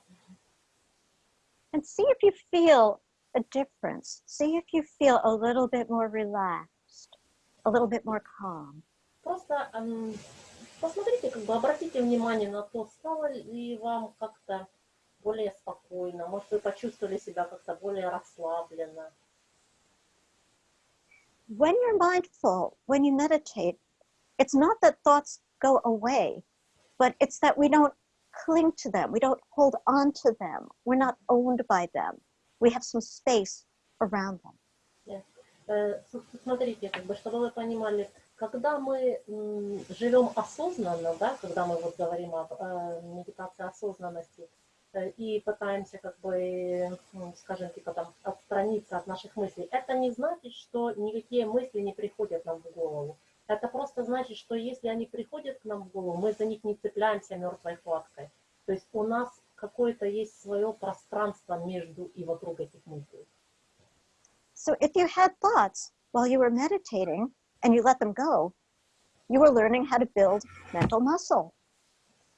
and see if you feel a difference. See if you feel a little bit more relaxed, a little bit more calm. Просто эм, посмотрите, как бы обратите внимание на то, стало ли вам как-то более спокойно, может, вы почувствовали себя как-то более расслабленно. When you're mindful, when you meditate, it's not that thoughts go away, but it's that we don't cling to them. We don't hold on to them. We're not owned by them. we have some space around them. Э, Смотрите, как бы, чтобы вы понимали, когда мы живем осознанно, да, когда мы вот говорим об э, медитации осознанности и пытаемся, как бы, м, скажем, типа там отстраниться от наших мыслей, это не значит, что никакие мысли не приходят нам в голову. Это просто значит, что если они приходят к нам в голову, мы за них не цепляемся мертвой хваткой. То есть у нас какое-то есть свое пространство между и вокруг этих мыслей. So if you had thoughts while you were meditating and you let them go, you were learning how to build mental muscle.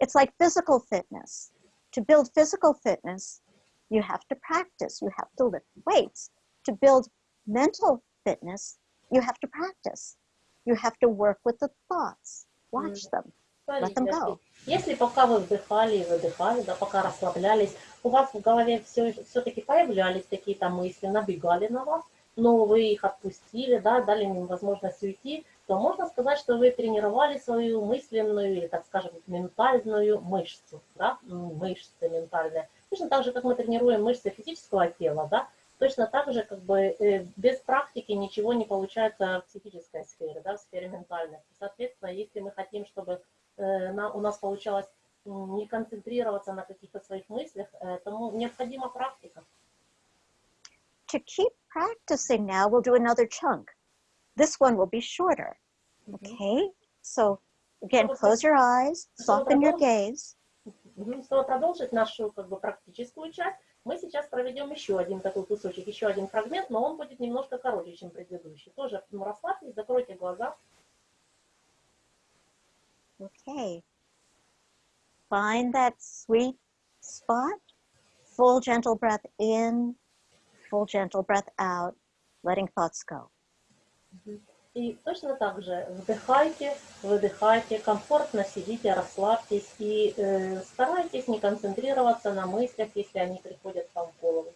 It's like physical fitness. To build physical fitness, you have to practice, you have to lift weights. To build mental fitness, you have to practice. You have to work with the thoughts, watch them. Let them Смотрите, go. если пока вы вдыхали и выдыхали, да, пока расслаблялись, у вас в голове все, все-таки появлялись какие-то мысли, набегали на вас, но вы их отпустили, да, дали им возможность уйти, то можно сказать, что вы тренировали свою мысленную или, так скажем, ментальную мышцу, да, м, мышцы ментальные. Точно так же, как мы тренируем мышцы физического тела, да, точно так же, как бы, э, без практики ничего не получается в психической сфере, да, в сфере ментальной. Соответственно, если мы хотим, чтобы э, на- у нас получалось не концентрироваться на каких-то своих мыслях, э, тому необходима практика. To keep practicing now, we'll do another chunk. This one will be shorter. Okay? So again, Чтобы close your eyes, чтобы soften your продолжить- gaze. Мгм. Чтобы продолжить нашу как бы, практическую часть, мы сейчас проведем еще один такой кусочек, еще один фрагмент, но он будет немножко короче, чем предыдущий. Тоже ну, расслабьтесь, закройте глаза. Okay. Find that sweet spot. Full gentle breath in, full gentle breath out, letting thoughts go. И точно так же вдыхайте, выдыхайте, комфортно сидите, расслабьтесь и э, старайтесь не концентрироваться на мыслях, если они приходят вам в голову.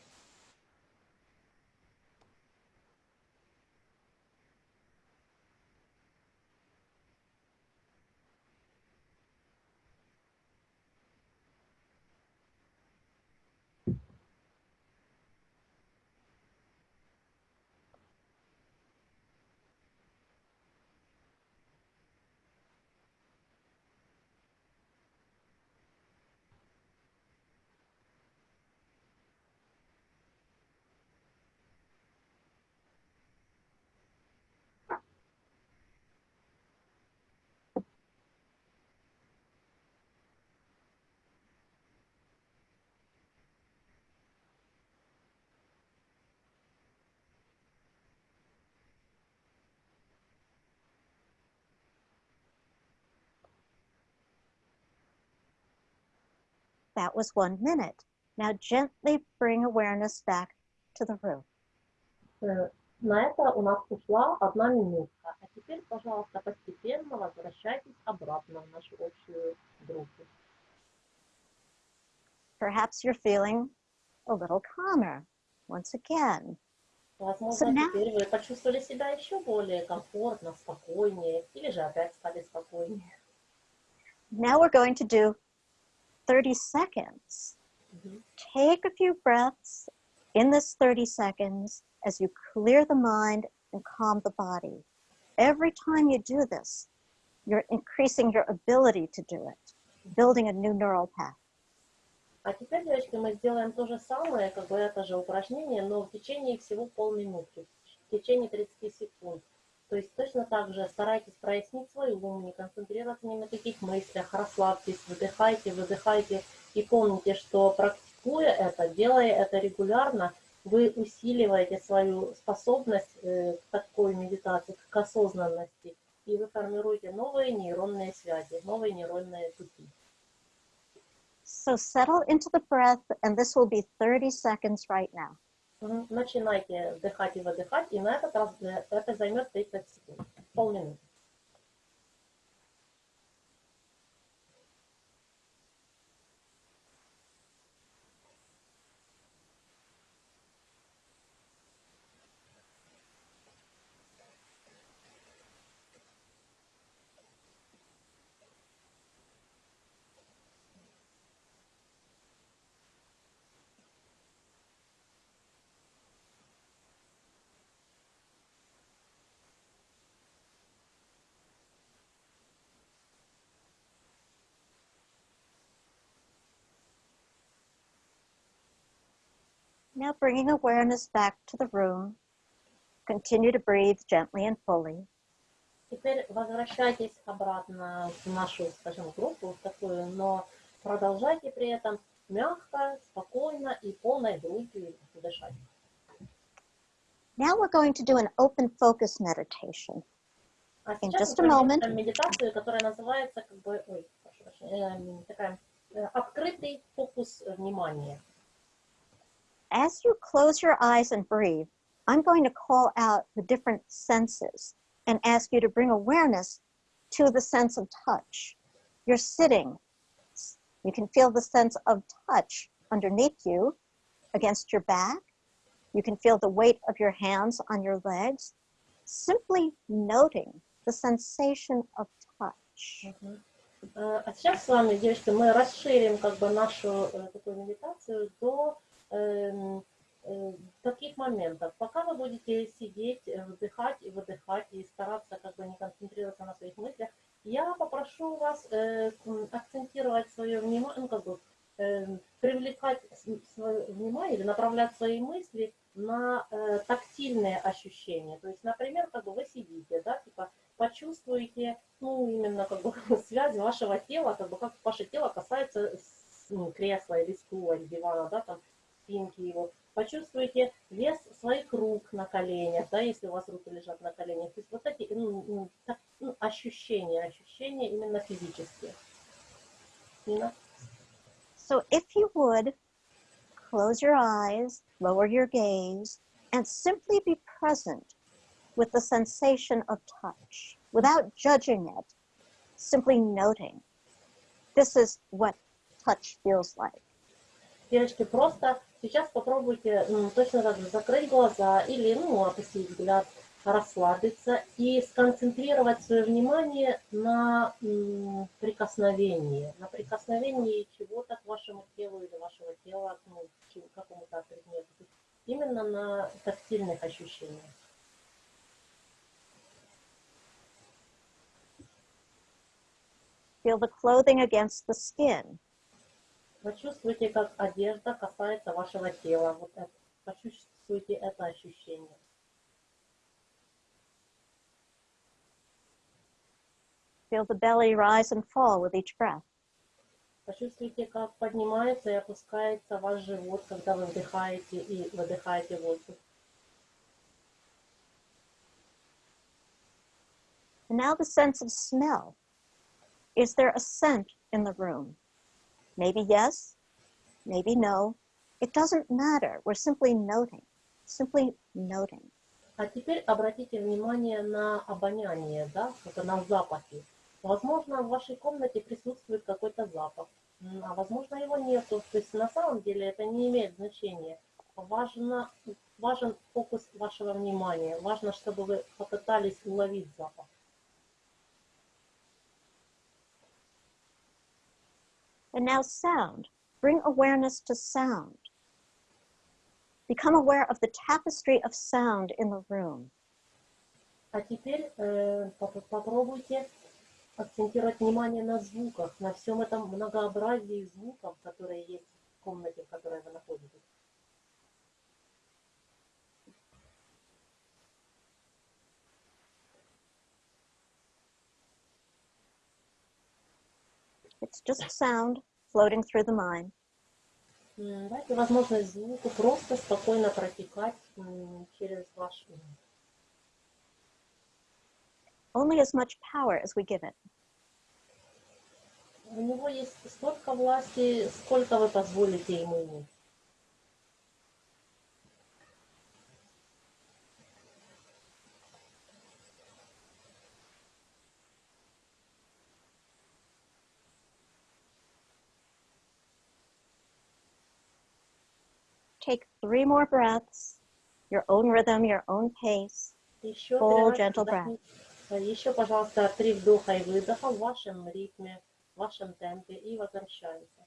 That was one minute. Now gently bring awareness back to the room. Э, На это у нас ушла одна минутка. А теперь, пожалуйста, постепенно возвращайтесь обратно в нашу общую группу. Perhaps you're feeling a little calmer once again. Возможно, So now- теперь вы почувствовали себя еще более комфортно, спокойнее, или же опять стали спокойнее. Now we're going to do 30 seconds. Мгм. Take a few breaths in this 30 seconds as you clear the mind and calm the body. Every time you do this, you're increasing your ability to do it, building a new neural path. А теперь, девочки, мы сделаем то же самое, как бы это же упражнение, но в течение всего полминутки, в течение 30 секунд. То есть точно так же старайтесь прояснить свой ум, не концентрироваться ни на каких мыслях, расслабьтесь, выдыхайте, выдыхайте. И помните, что практикуя это, делая это регулярно, вы усиливаете свою способность э, к такой медитации, к осознанности. И вы формируете новые нейронные связи, новые нейронные пути. So settle into the breath, and this will be 30 seconds right now. Начинайте вдыхать и выдыхать, и на этот раз э, это займет 30 секунд, полминуты. Now bringing awareness back to the room. Continue to breathe gently and fully. Теперь возвращайтесь обратно в нашу, скажем, группу, в такую, но продолжайте при этом мягко, спокойно и полной грудью дышать. Now we're going to do an open focus meditation. А In just a moment. медитацию, которая называется как бы, ой, прошу прощения, эм, такая э, открытый фокус внимания. As you close your eyes and breathe, I'm going to call out the different senses and ask you to bring awareness to the sense of touch. You're sitting. You can feel the sense of touch underneath you, against your back. You can feel the weight of your hands on your legs. Simply noting the sensation of touch. Э, А сейчас с вами, девочки, мы расширим как бы нашу э, такую медитацию до эм, э, таких моментов. Пока вы будете сидеть, э, вдыхать и выдыхать и стараться как бы не концентрироваться на своих мыслях, я попрошу вас э, акцентировать свое внимание, ну как бы э, привлекать свое внимание или направлять свои мысли на э, тактильные ощущения. То есть, например, как бы вы сидите, да, типа почувствуете, ну, именно как бы *laughs* связь вашего тела, как бы как ваше тело касается ну, кресла или стула, или дивана, да, да, если у вас руки лежат на коленях. То есть вот эти ну, ну, так, ну, ощущения, ощущения именно физические. Нина? So if you would, close your eyes, lower your gaze, and simply be present with the sensation of touch without judging it, simply noting. This is what touch feels like. Девочки, просто сейчас попробуйте м, точно так же закрыть глаза или, ну, опустить взгляд, расслабиться и сконцентрировать свое внимание на прикосновении, на прикосновении чего-то к вашему телу или вашего тела ну, к какому-то предмету. Именно на тактильных ощущениях. Feel the clothing against the skin. Почувствуйте, как одежда касается вашего тела. Вот это. Почувствуйте это ощущение. Feel the belly rise and fall with each breath. Почувствуйте, как поднимается и опускается ваш живот, когда вы вдыхаете и выдыхаете воздух. And now the sense of smell. Is there a scent in the room? Maybe yes, maybe no. It doesn't matter. We're simply noting, simply noting. А теперь обратите внимание на обоняние, да, как на запахи. Возможно, в вашей комнате присутствует какой-то запах, а возможно его нету. То есть на самом деле это не имеет значения. Важно, важен фокус вашего внимания. Важно, чтобы вы попытались уловить запах. And now sound. Bring awareness to sound. Become aware of the tapestry of sound in the room. А теперь э, поп- попробуйте акцентировать внимание на звуках, на всем этом многообразии звуков, которые есть в комнате, в которой вы находитесь. It's just sound Floating through the mind. М, Дайте возможность звуку просто спокойно протекать м, через ваш ум. Only as much power as we give it. У него есть столько власти, сколько вы позволите ему иметь. Take three more breaths, your own rhythm, your own pace. Еще, Full три раза gentle вдохните. Э, Еще, пожалуйста, три вдоха и выдоха в вашем ритме, в вашем темпе и возвращаемся.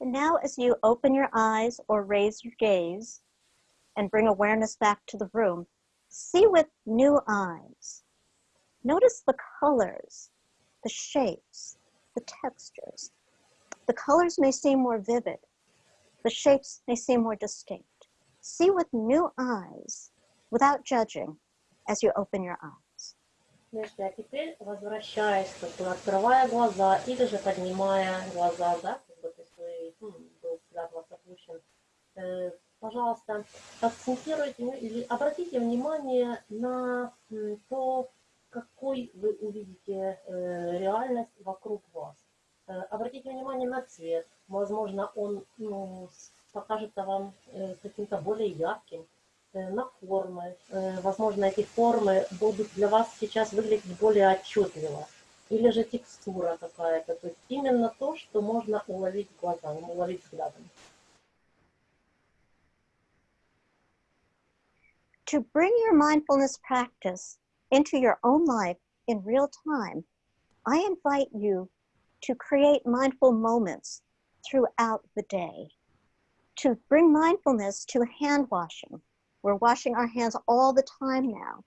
And now as you open your eyes or raise your gaze and bring awareness back to the room, see with new eyes. Notice the colors, the shapes, the textures. The colors may seem more vivid. The shapes may seem more distinct. See with new eyes without judging as you open your eyes. Значит, а теперь возвращаясь, как бы открывая глаза или же поднимая глаза, да, Опущен, э, пожалуйста, акцентируйте или обратите внимание на то, какой вы увидите э, реальность вокруг вас. Э, обратите внимание на цвет. Возможно, он ну, покажется вам каким-то более ярким. На формы. Возможно, эти формы будут для вас сейчас выглядеть более отчетливо. Или же текстура какая-то. То есть именно то, что можно уловить глазом, уловить взглядом. To bring your mindfulness practice into your own life in real time, I invite you to create mindful moments throughout the day. To bring mindfulness to hand washing. We're washing our hands all the time now.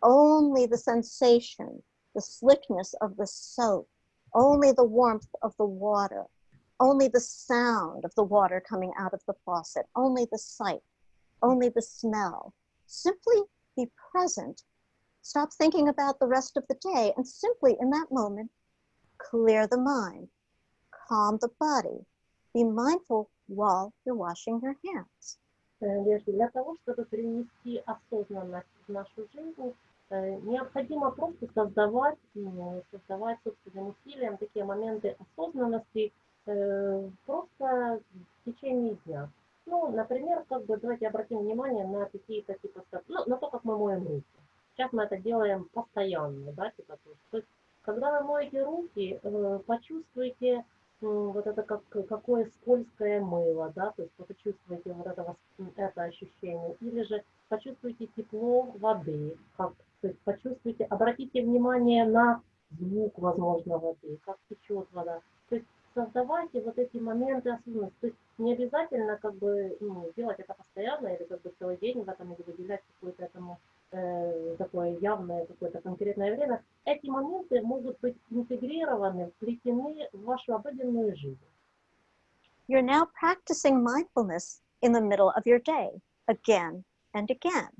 Only the sensation, the slickness of the soap, only the warmth of the water, only the sound of the water coming out of the faucet, only the sight, only the smell Simply be present. Stop thinking about the rest of the day and simply in that moment, clear the mind, calm the body. Be mindful while you're washing your hands. Э, Леший, Для того, чтобы принести осознанность в нашу жизнь, э, необходимо просто создавать, м, создавать собственным усилием такие моменты осознанности э, просто в течение дня. Ну, например, как бы давайте обратим внимание на какие-то типа, ну, на то, как мы моем руки. Сейчас мы это делаем постоянно, да, типа, то есть, когда вы моете руки, э, почувствуйте вот это как, какое скользкое мыло, да, то есть почувствуйте вот это, это ощущение, или же почувствуйте тепло воды, как, то есть почувствуйте, обратите внимание на звук, возможно, воды, как течет вода, то есть создавайте вот эти моменты осознанности, то есть не обязательно как бы ну, делать это постоянно или как бы целый день в этом или выделять какое-то этому э, такое явное какое-то конкретное время, эти моменты могут быть интегрированы, вплетены в вашу обыденную жизнь. You're now practicing mindfulness in the middle of your day again and again.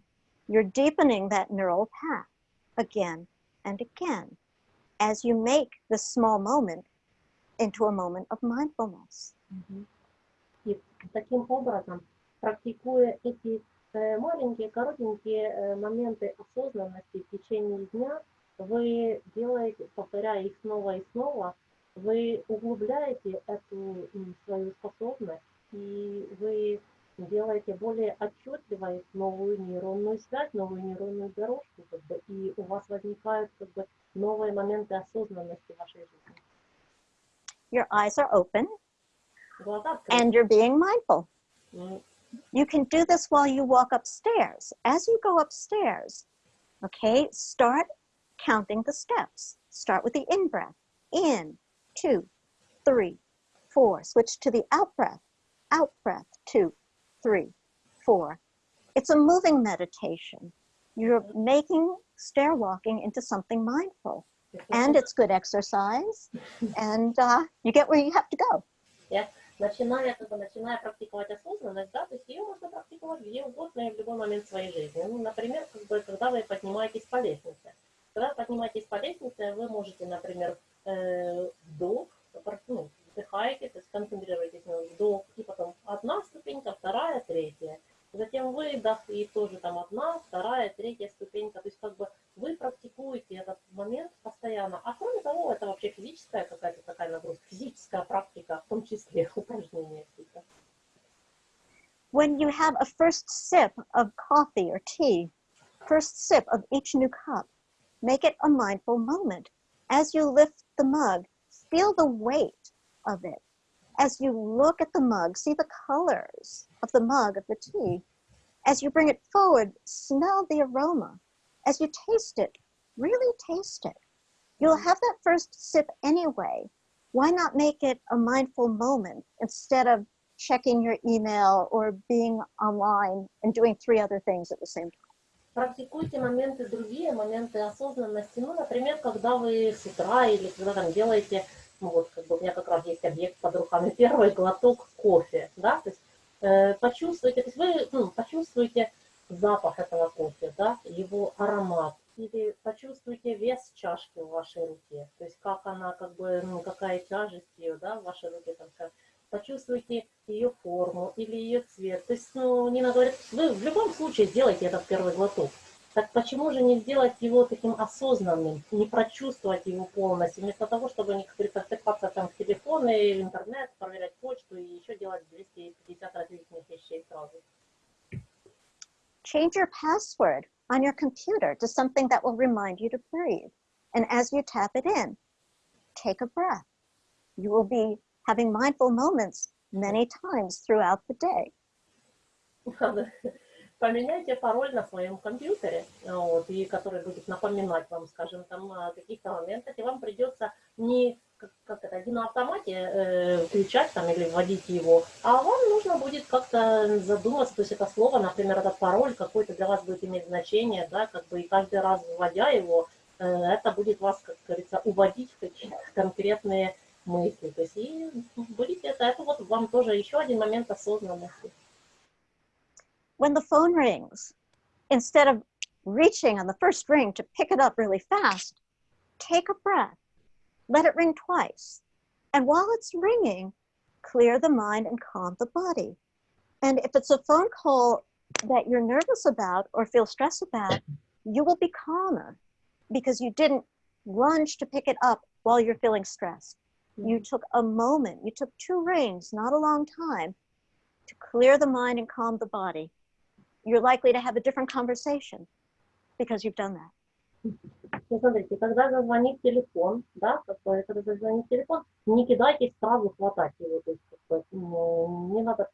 You're deepening that neural path again and again as you make this small moment into a moment of mindfulness. И таким образом, практикуя эти э, маленькие, коротенькие э, моменты осознанности в течение дня, вы делаете, повторяя их снова и снова, вы углубляете эту свою способность, и вы делаете более отчетливой новую нейронную связь, новую нейронную дорожку, как бы, и у вас возникают как бы, новые моменты осознанности в вашей жизни. your eyes are open and you're being mindful. You can do this while you walk upstairs. As you go upstairs, okay, start counting the steps. Start with the in-breath. In, two, three, four. Switch to the out-breath. Out-breath, two, three, four. It's a moving meditation. You're making stair walking into something mindful. And it's good exercise. And uh, you get where you have to go. Я начиная, как начиная практиковать осознанность, да, то есть ее можно практиковать где угодно и в любой момент своей жизни. Ну, например, как бы, когда вы поднимаетесь по лестнице. Когда вы поднимаетесь по лестнице, вы можете, например, э, вдох, ну, вдыхаете, то есть концентрируетесь на вдох, и потом одна ступенька, вторая, третья. Затем выдох, и тоже там одна, вторая, третья ступенька. То есть как бы вы практикуете этот момент постоянно. А кроме того, это вообще физическая какая-то такая нагрузка, физическая практика, в том числе *laughs* упражнения какие-то. when you have a first sip of coffee or tea, first sip of each new cup, make it a mindful moment. As you lift the mug, feel the weight of it. As you look at the mug, see the colors of the mug of the tea. As you bring it forward, smell the aroma. As you taste it, really taste it. You'll have that first sip anyway, why not make it a mindful moment instead of checking your email or being online and doing three other things at the same time? Практикуйте моменты другие, моменты осознанности. Ну, например, когда вы с утра или когда там делаете, ну вот как бы у меня как раз есть объект под руками, *laughs* первый глоток кофе, да, то есть э, почувствуйте, то есть вы ну, почувствуете запах этого кофе, да, его аромат, или почувствуйте вес чашки в вашей руке, то есть как она, как бы, ну, какая тяжесть ее, да, в вашей руке, там, скажем, почувствуйте ее форму или ее цвет. То есть, ну, Нина говорит, вы в любом случае сделайте этот первый глоток. Так почему же не сделать его таким осознанным, не прочувствовать его полностью, вместо того, чтобы, не присыпаться там в телефон и в интернет, проверять почту и еще делать 250 различных вещей сразу. Change your password on your computer to something that will remind you to breathe. And as you tap it in, take a breath. You will be having mindful moments many times throughout the day. Поменяйте пароль на своем компьютере, вот, и который будет напоминать вам, скажем, там о каких-то моментах, и вам придется не как, как это, на автомате э, включать там или вводить его, а вам нужно будет как-то задуматься, то есть это слово, например, этот пароль какой-то для вас будет иметь значение, да, как бы и каждый раз вводя его, э, это будет вас, как говорится, уводить в какие-то конкретные мысли. То есть и будете это, это вот вам тоже еще один момент осознанности. When the phone rings, instead of reaching on the first ring to pick it up really fast, take a breath, let it ring twice. And while it's ringing, clear the mind and calm the body. And if it's a phone call that you're nervous about or feel stressed about, you will be calmer because you didn't lunge to pick it up while you're feeling stressed. Mm-hmm. You took a moment, you took two rings, not a long time, to clear the mind and calm the body. You're likely to have a different conversation because you've done that. Ну, смотрите, когда зазвонит телефон, да, когда зазвонит телефон, не кидайтесь сразу хватать его, то есть, бы, ну, не надо,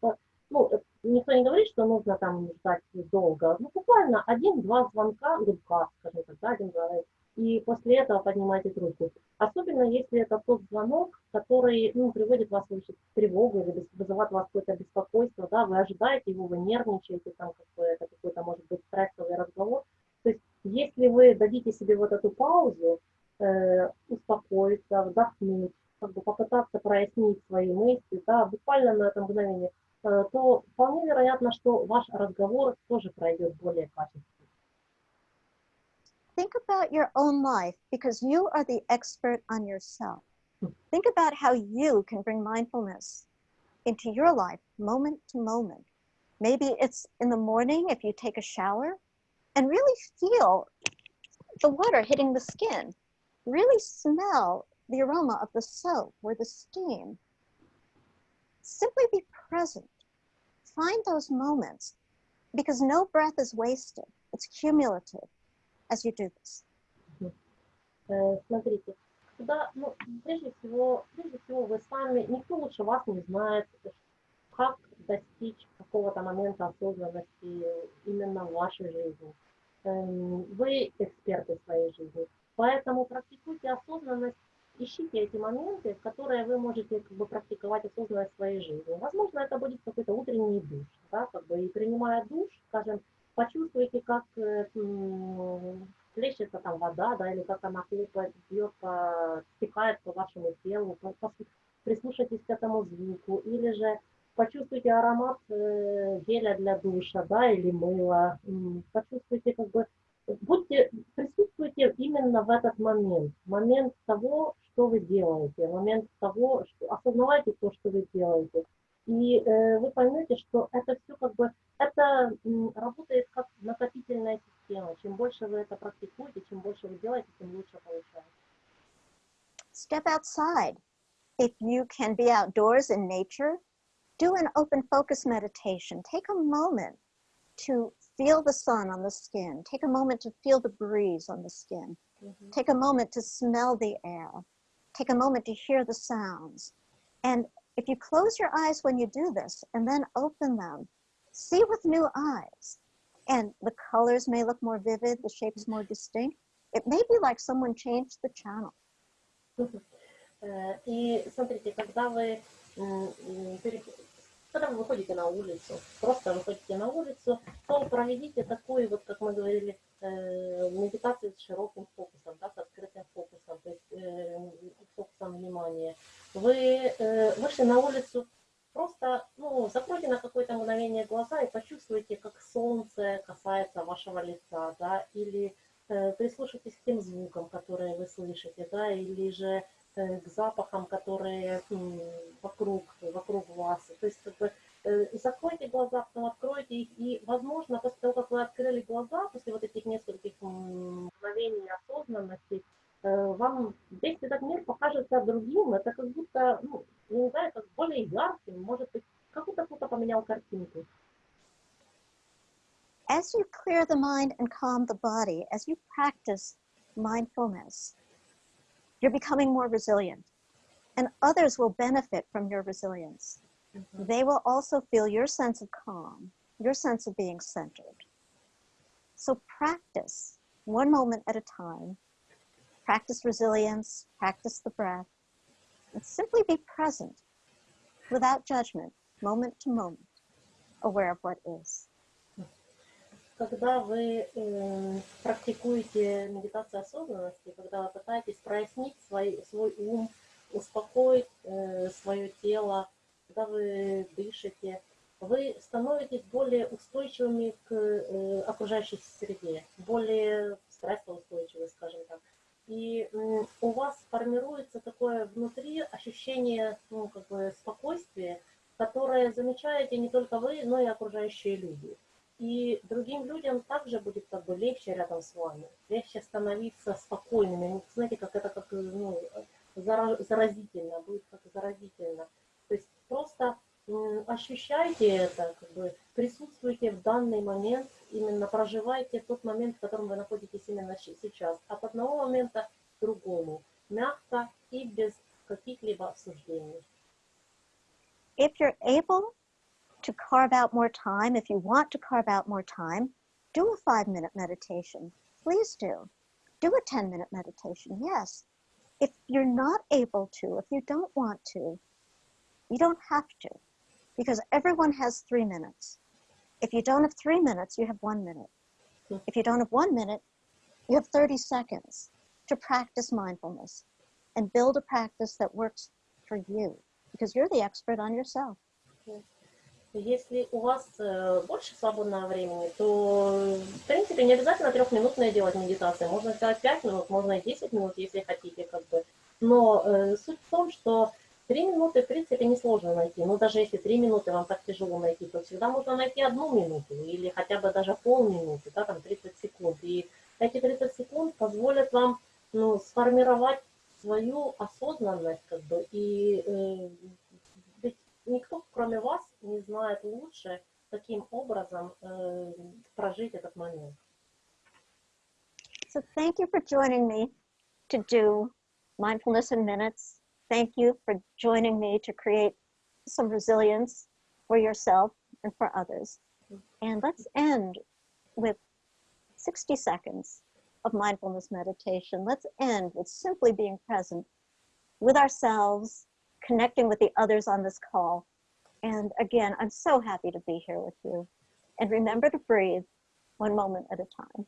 ну, никто не говорит, что нужно там ждать долго, ну, буквально один-два звонка, гудка, скажем так, да, один-два, и после этого поднимайте трубку. Особенно если это тот звонок, который ну, приводит вас в тревогу или вызывает вас какое-то беспокойство, да, вы ожидаете его, вы нервничаете, там как это какой-то может быть стрессовый разговор. То есть если вы дадите себе вот эту паузу, э, успокоиться, вдохнуть, как бы попытаться прояснить свои мысли, да, буквально на это мгновение, э, то вполне вероятно, что ваш разговор тоже пройдет более качественно. Think about your own life because you are the expert on yourself. Hmm. Think about how you can bring mindfulness into your life moment to moment. Maybe it's in the morning if you take a shower and really feel the water hitting the skin. Really smell the aroma of the soap or the steam. Simply be present. Find those moments because no breath is wasted, it's cumulative. As you this? Смотрите, когда, ну, прежде всего, прежде всего вы сами, никто лучше вас не знает, как достичь какого-то момента осознанности именно в вашей жизни. Вы эксперты своей жизни, поэтому практикуйте осознанность, ищите эти моменты, в которые вы можете как бы, практиковать осознанность своей жизни. Возможно, это будет какой-то утренний душ, да, как бы, и принимая душ, скажем, почувствуйте, как э, плещется там вода, да, или как она хлопает, бьет, по, стекает по вашему телу, по, по, прислушайтесь к этому звуку, или же почувствуйте аромат э, геля для душа, да, или мыла, почувствуйте как бы, будьте, присутствуйте именно в этот момент, момент того, что вы делаете, момент того, что, осознавайте то, что вы делаете, и э, вы поймете, что это все как бы, это работает как накопительная система. Чем больше вы это практикуете, чем больше вы делаете, тем лучше получается. Step outside. If you can be outdoors in nature, do an open focus meditation. Take a moment to feel the sun on the skin. Take a moment to feel the breeze on the skin. Mm -hmm. Take a moment to smell the air. Take a moment to hear the sounds. And if you close your eyes when you do this and then open them, see with new eyes. And the colors may look more vivid, the shapes more distinct. It may be like someone changed the channel. *laughs* Э, И смотрите, когда вы, м, м, пере- когда вы выходите на улицу, просто выходите на улицу, то проведите такой, вот как мы говорили, э, медитацию с широким фокусом, да, с открытым фокусом, то есть э, фокусом внимания. Вы э, вышли на улицу, просто ну, закройте на какое-то мгновение глаза и почувствуйте, как солнце касается вашего лица, да, или э, прислушайтесь к тем звукам, которые вы слышите, да, или же э, к запахам, которые м, вокруг, вокруг вас. То есть как бы э, закройте глаза, потом откройте их, и, возможно, после того, как вы открыли глаза, после вот этих нескольких мгновений осознанности, э, вам весь этот мир покажется другим, это как будто, ну, я не знаю, как более ярким, может быть, как будто кто-то поменял картинку. As you clear the mind and calm the body, as you practice mindfulness, you're becoming more resilient. And others will benefit from your resilience. They will also feel your sense of calm, your sense of being centered. So practice one moment at a time. Practice resilience, practice the breath, and simply be present without judgment, moment to moment, aware of what is. Когда вы э, практикуете медитацию осознанности, когда вы пытаетесь прояснить свой, свой ум, успокоить э, свое тело, когда вы дышите, вы становитесь более устойчивыми к э, окружающей среде, более стрессоустойчивы, скажем так. И у вас формируется такое внутри ощущение ну, как бы спокойствия, которое замечаете не только вы, но и окружающие люди. И другим людям также будет как бы легче рядом с вами, легче становиться спокойными. Знаете, как это как ну, зара- заразительно, будет как заразительно. Просто ощущайте это, как бы присутствуйте в данный момент, именно проживайте тот момент, в котором вы находитесь именно сейчас, от одного момента к другому, мягко и без каких-либо обсуждений. if you're able to carve out more time, if you want to carve out more time, do a five minute meditation. Please do. Do a 10 minute meditation. Yes. If you're not able to, if you don't want to, you don't have to because everyone has three minutes. If you don't have three minutes, you have one minute. If you don't have one minute, you have 30 seconds to practice mindfulness and build a practice that works for you because you're the expert on yourself. Если у вас э, больше свободного времени, то, в принципе, не обязательно трехминутная делать медитация. Можно сделать 5 минут, можно и 10 минут, если хотите. Как бы. Но э, суть в том, что 3 минуты, в принципе, несложно найти. Но даже если 3 минуты вам так тяжело найти, то всегда можно найти одну минуту или хотя бы даже полминуты, да, там 30 секунд. И эти 30 секунд позволят вам ну, сформировать свою осознанность, как бы, и э, ведь никто, кроме вас, не знает лучше, каким образом э, прожить этот момент. So thank you for joining me to do mindfulness in minutes. Thank you for joining me to create some resilience for yourself and for others. And let's end with 60 seconds of mindfulness meditation. Let's end with simply being present with ourselves, connecting with the others on this call. And again, I'm so happy to be here with you. And remember to breathe one moment at a time.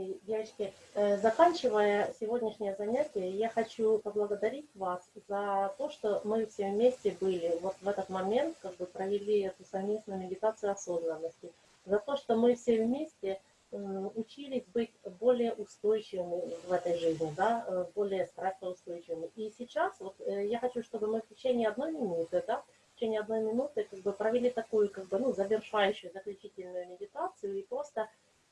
И, девочки, э, заканчивая сегодняшнее занятие, я хочу поблагодарить вас за то, что мы все вместе были вот в этот момент, как бы провели эту совместную медитацию осознанности, за то, что мы все вместе м, учились быть более устойчивыми в этой жизни, да, э, более стрессоустойчивыми. И сейчас вот э, я хочу, чтобы мы в течение одной минуты, да, в течение одной минуты как бы провели такую, как бы, ну, завершающую, заключительную медитацию и просто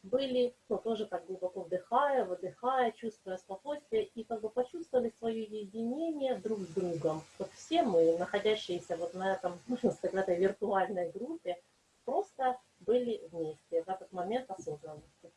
были, ну, тоже так глубоко вдыхая, выдыхая, чувствуя спокойствие и как бы почувствовали свое единение друг с другом. Вот все мы, находящиеся вот на этом, *laughs* можно сказать, этой виртуальной группе, просто были вместе в этот момент осознанности.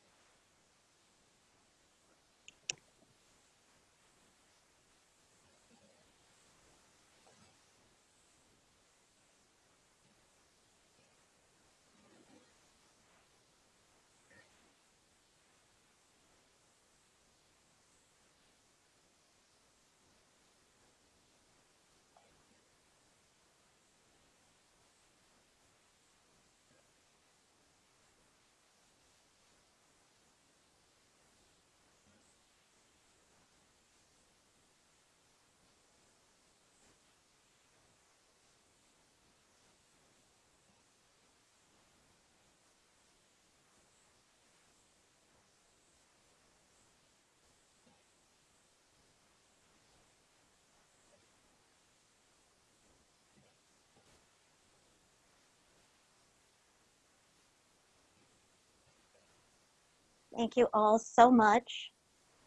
Thank you all so much.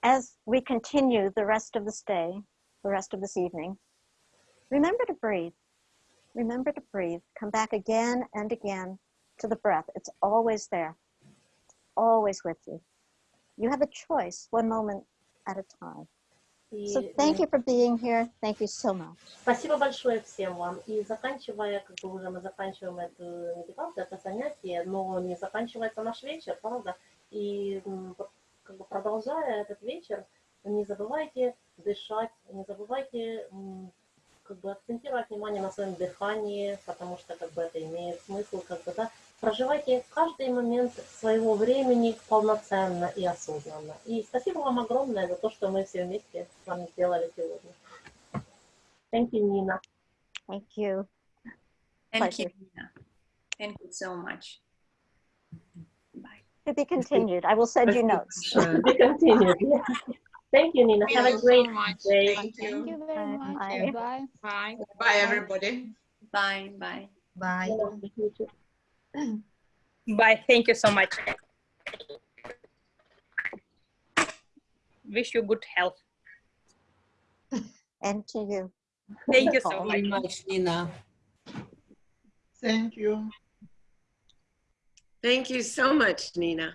As we continue the rest of this day, the rest of this evening, remember to breathe. Remember to breathe. Come back again and again to the breath. It's always there, it's always with you. You have a choice, one moment at a time. И, So thank м, you for being here. Thank you so much. Спасибо большое всем вам. И заканчивая, как бы уже мы заканчиваем эту медитацию, это занятие, но не заканчивается наш вечер, правда? И как бы продолжая этот вечер, не забывайте дышать, не забывайте как бы акцентировать внимание на своем дыхании, потому что как бы это имеет смысл, как бы, да, проживайте каждый момент своего времени полноценно и осознанно. И спасибо вам огромное за то, что мы все вместе с вами сделали сегодня. Thank you, Nina. Thank you. Thank you. Nina. Thank you so much. Bye. To be continued. I will send you notes. To be continued. *laughs* Thank you, Nina. Have a great day. Thank Thank you. you very Bye. much. Bye. Bye. Bye. Bye, everybody. Bye. Bye. Bye. Bye. Thank you so much. Wish you good health. And to you. Thank you so much. Much, Nina. Thank you. Thank you so much, Nina.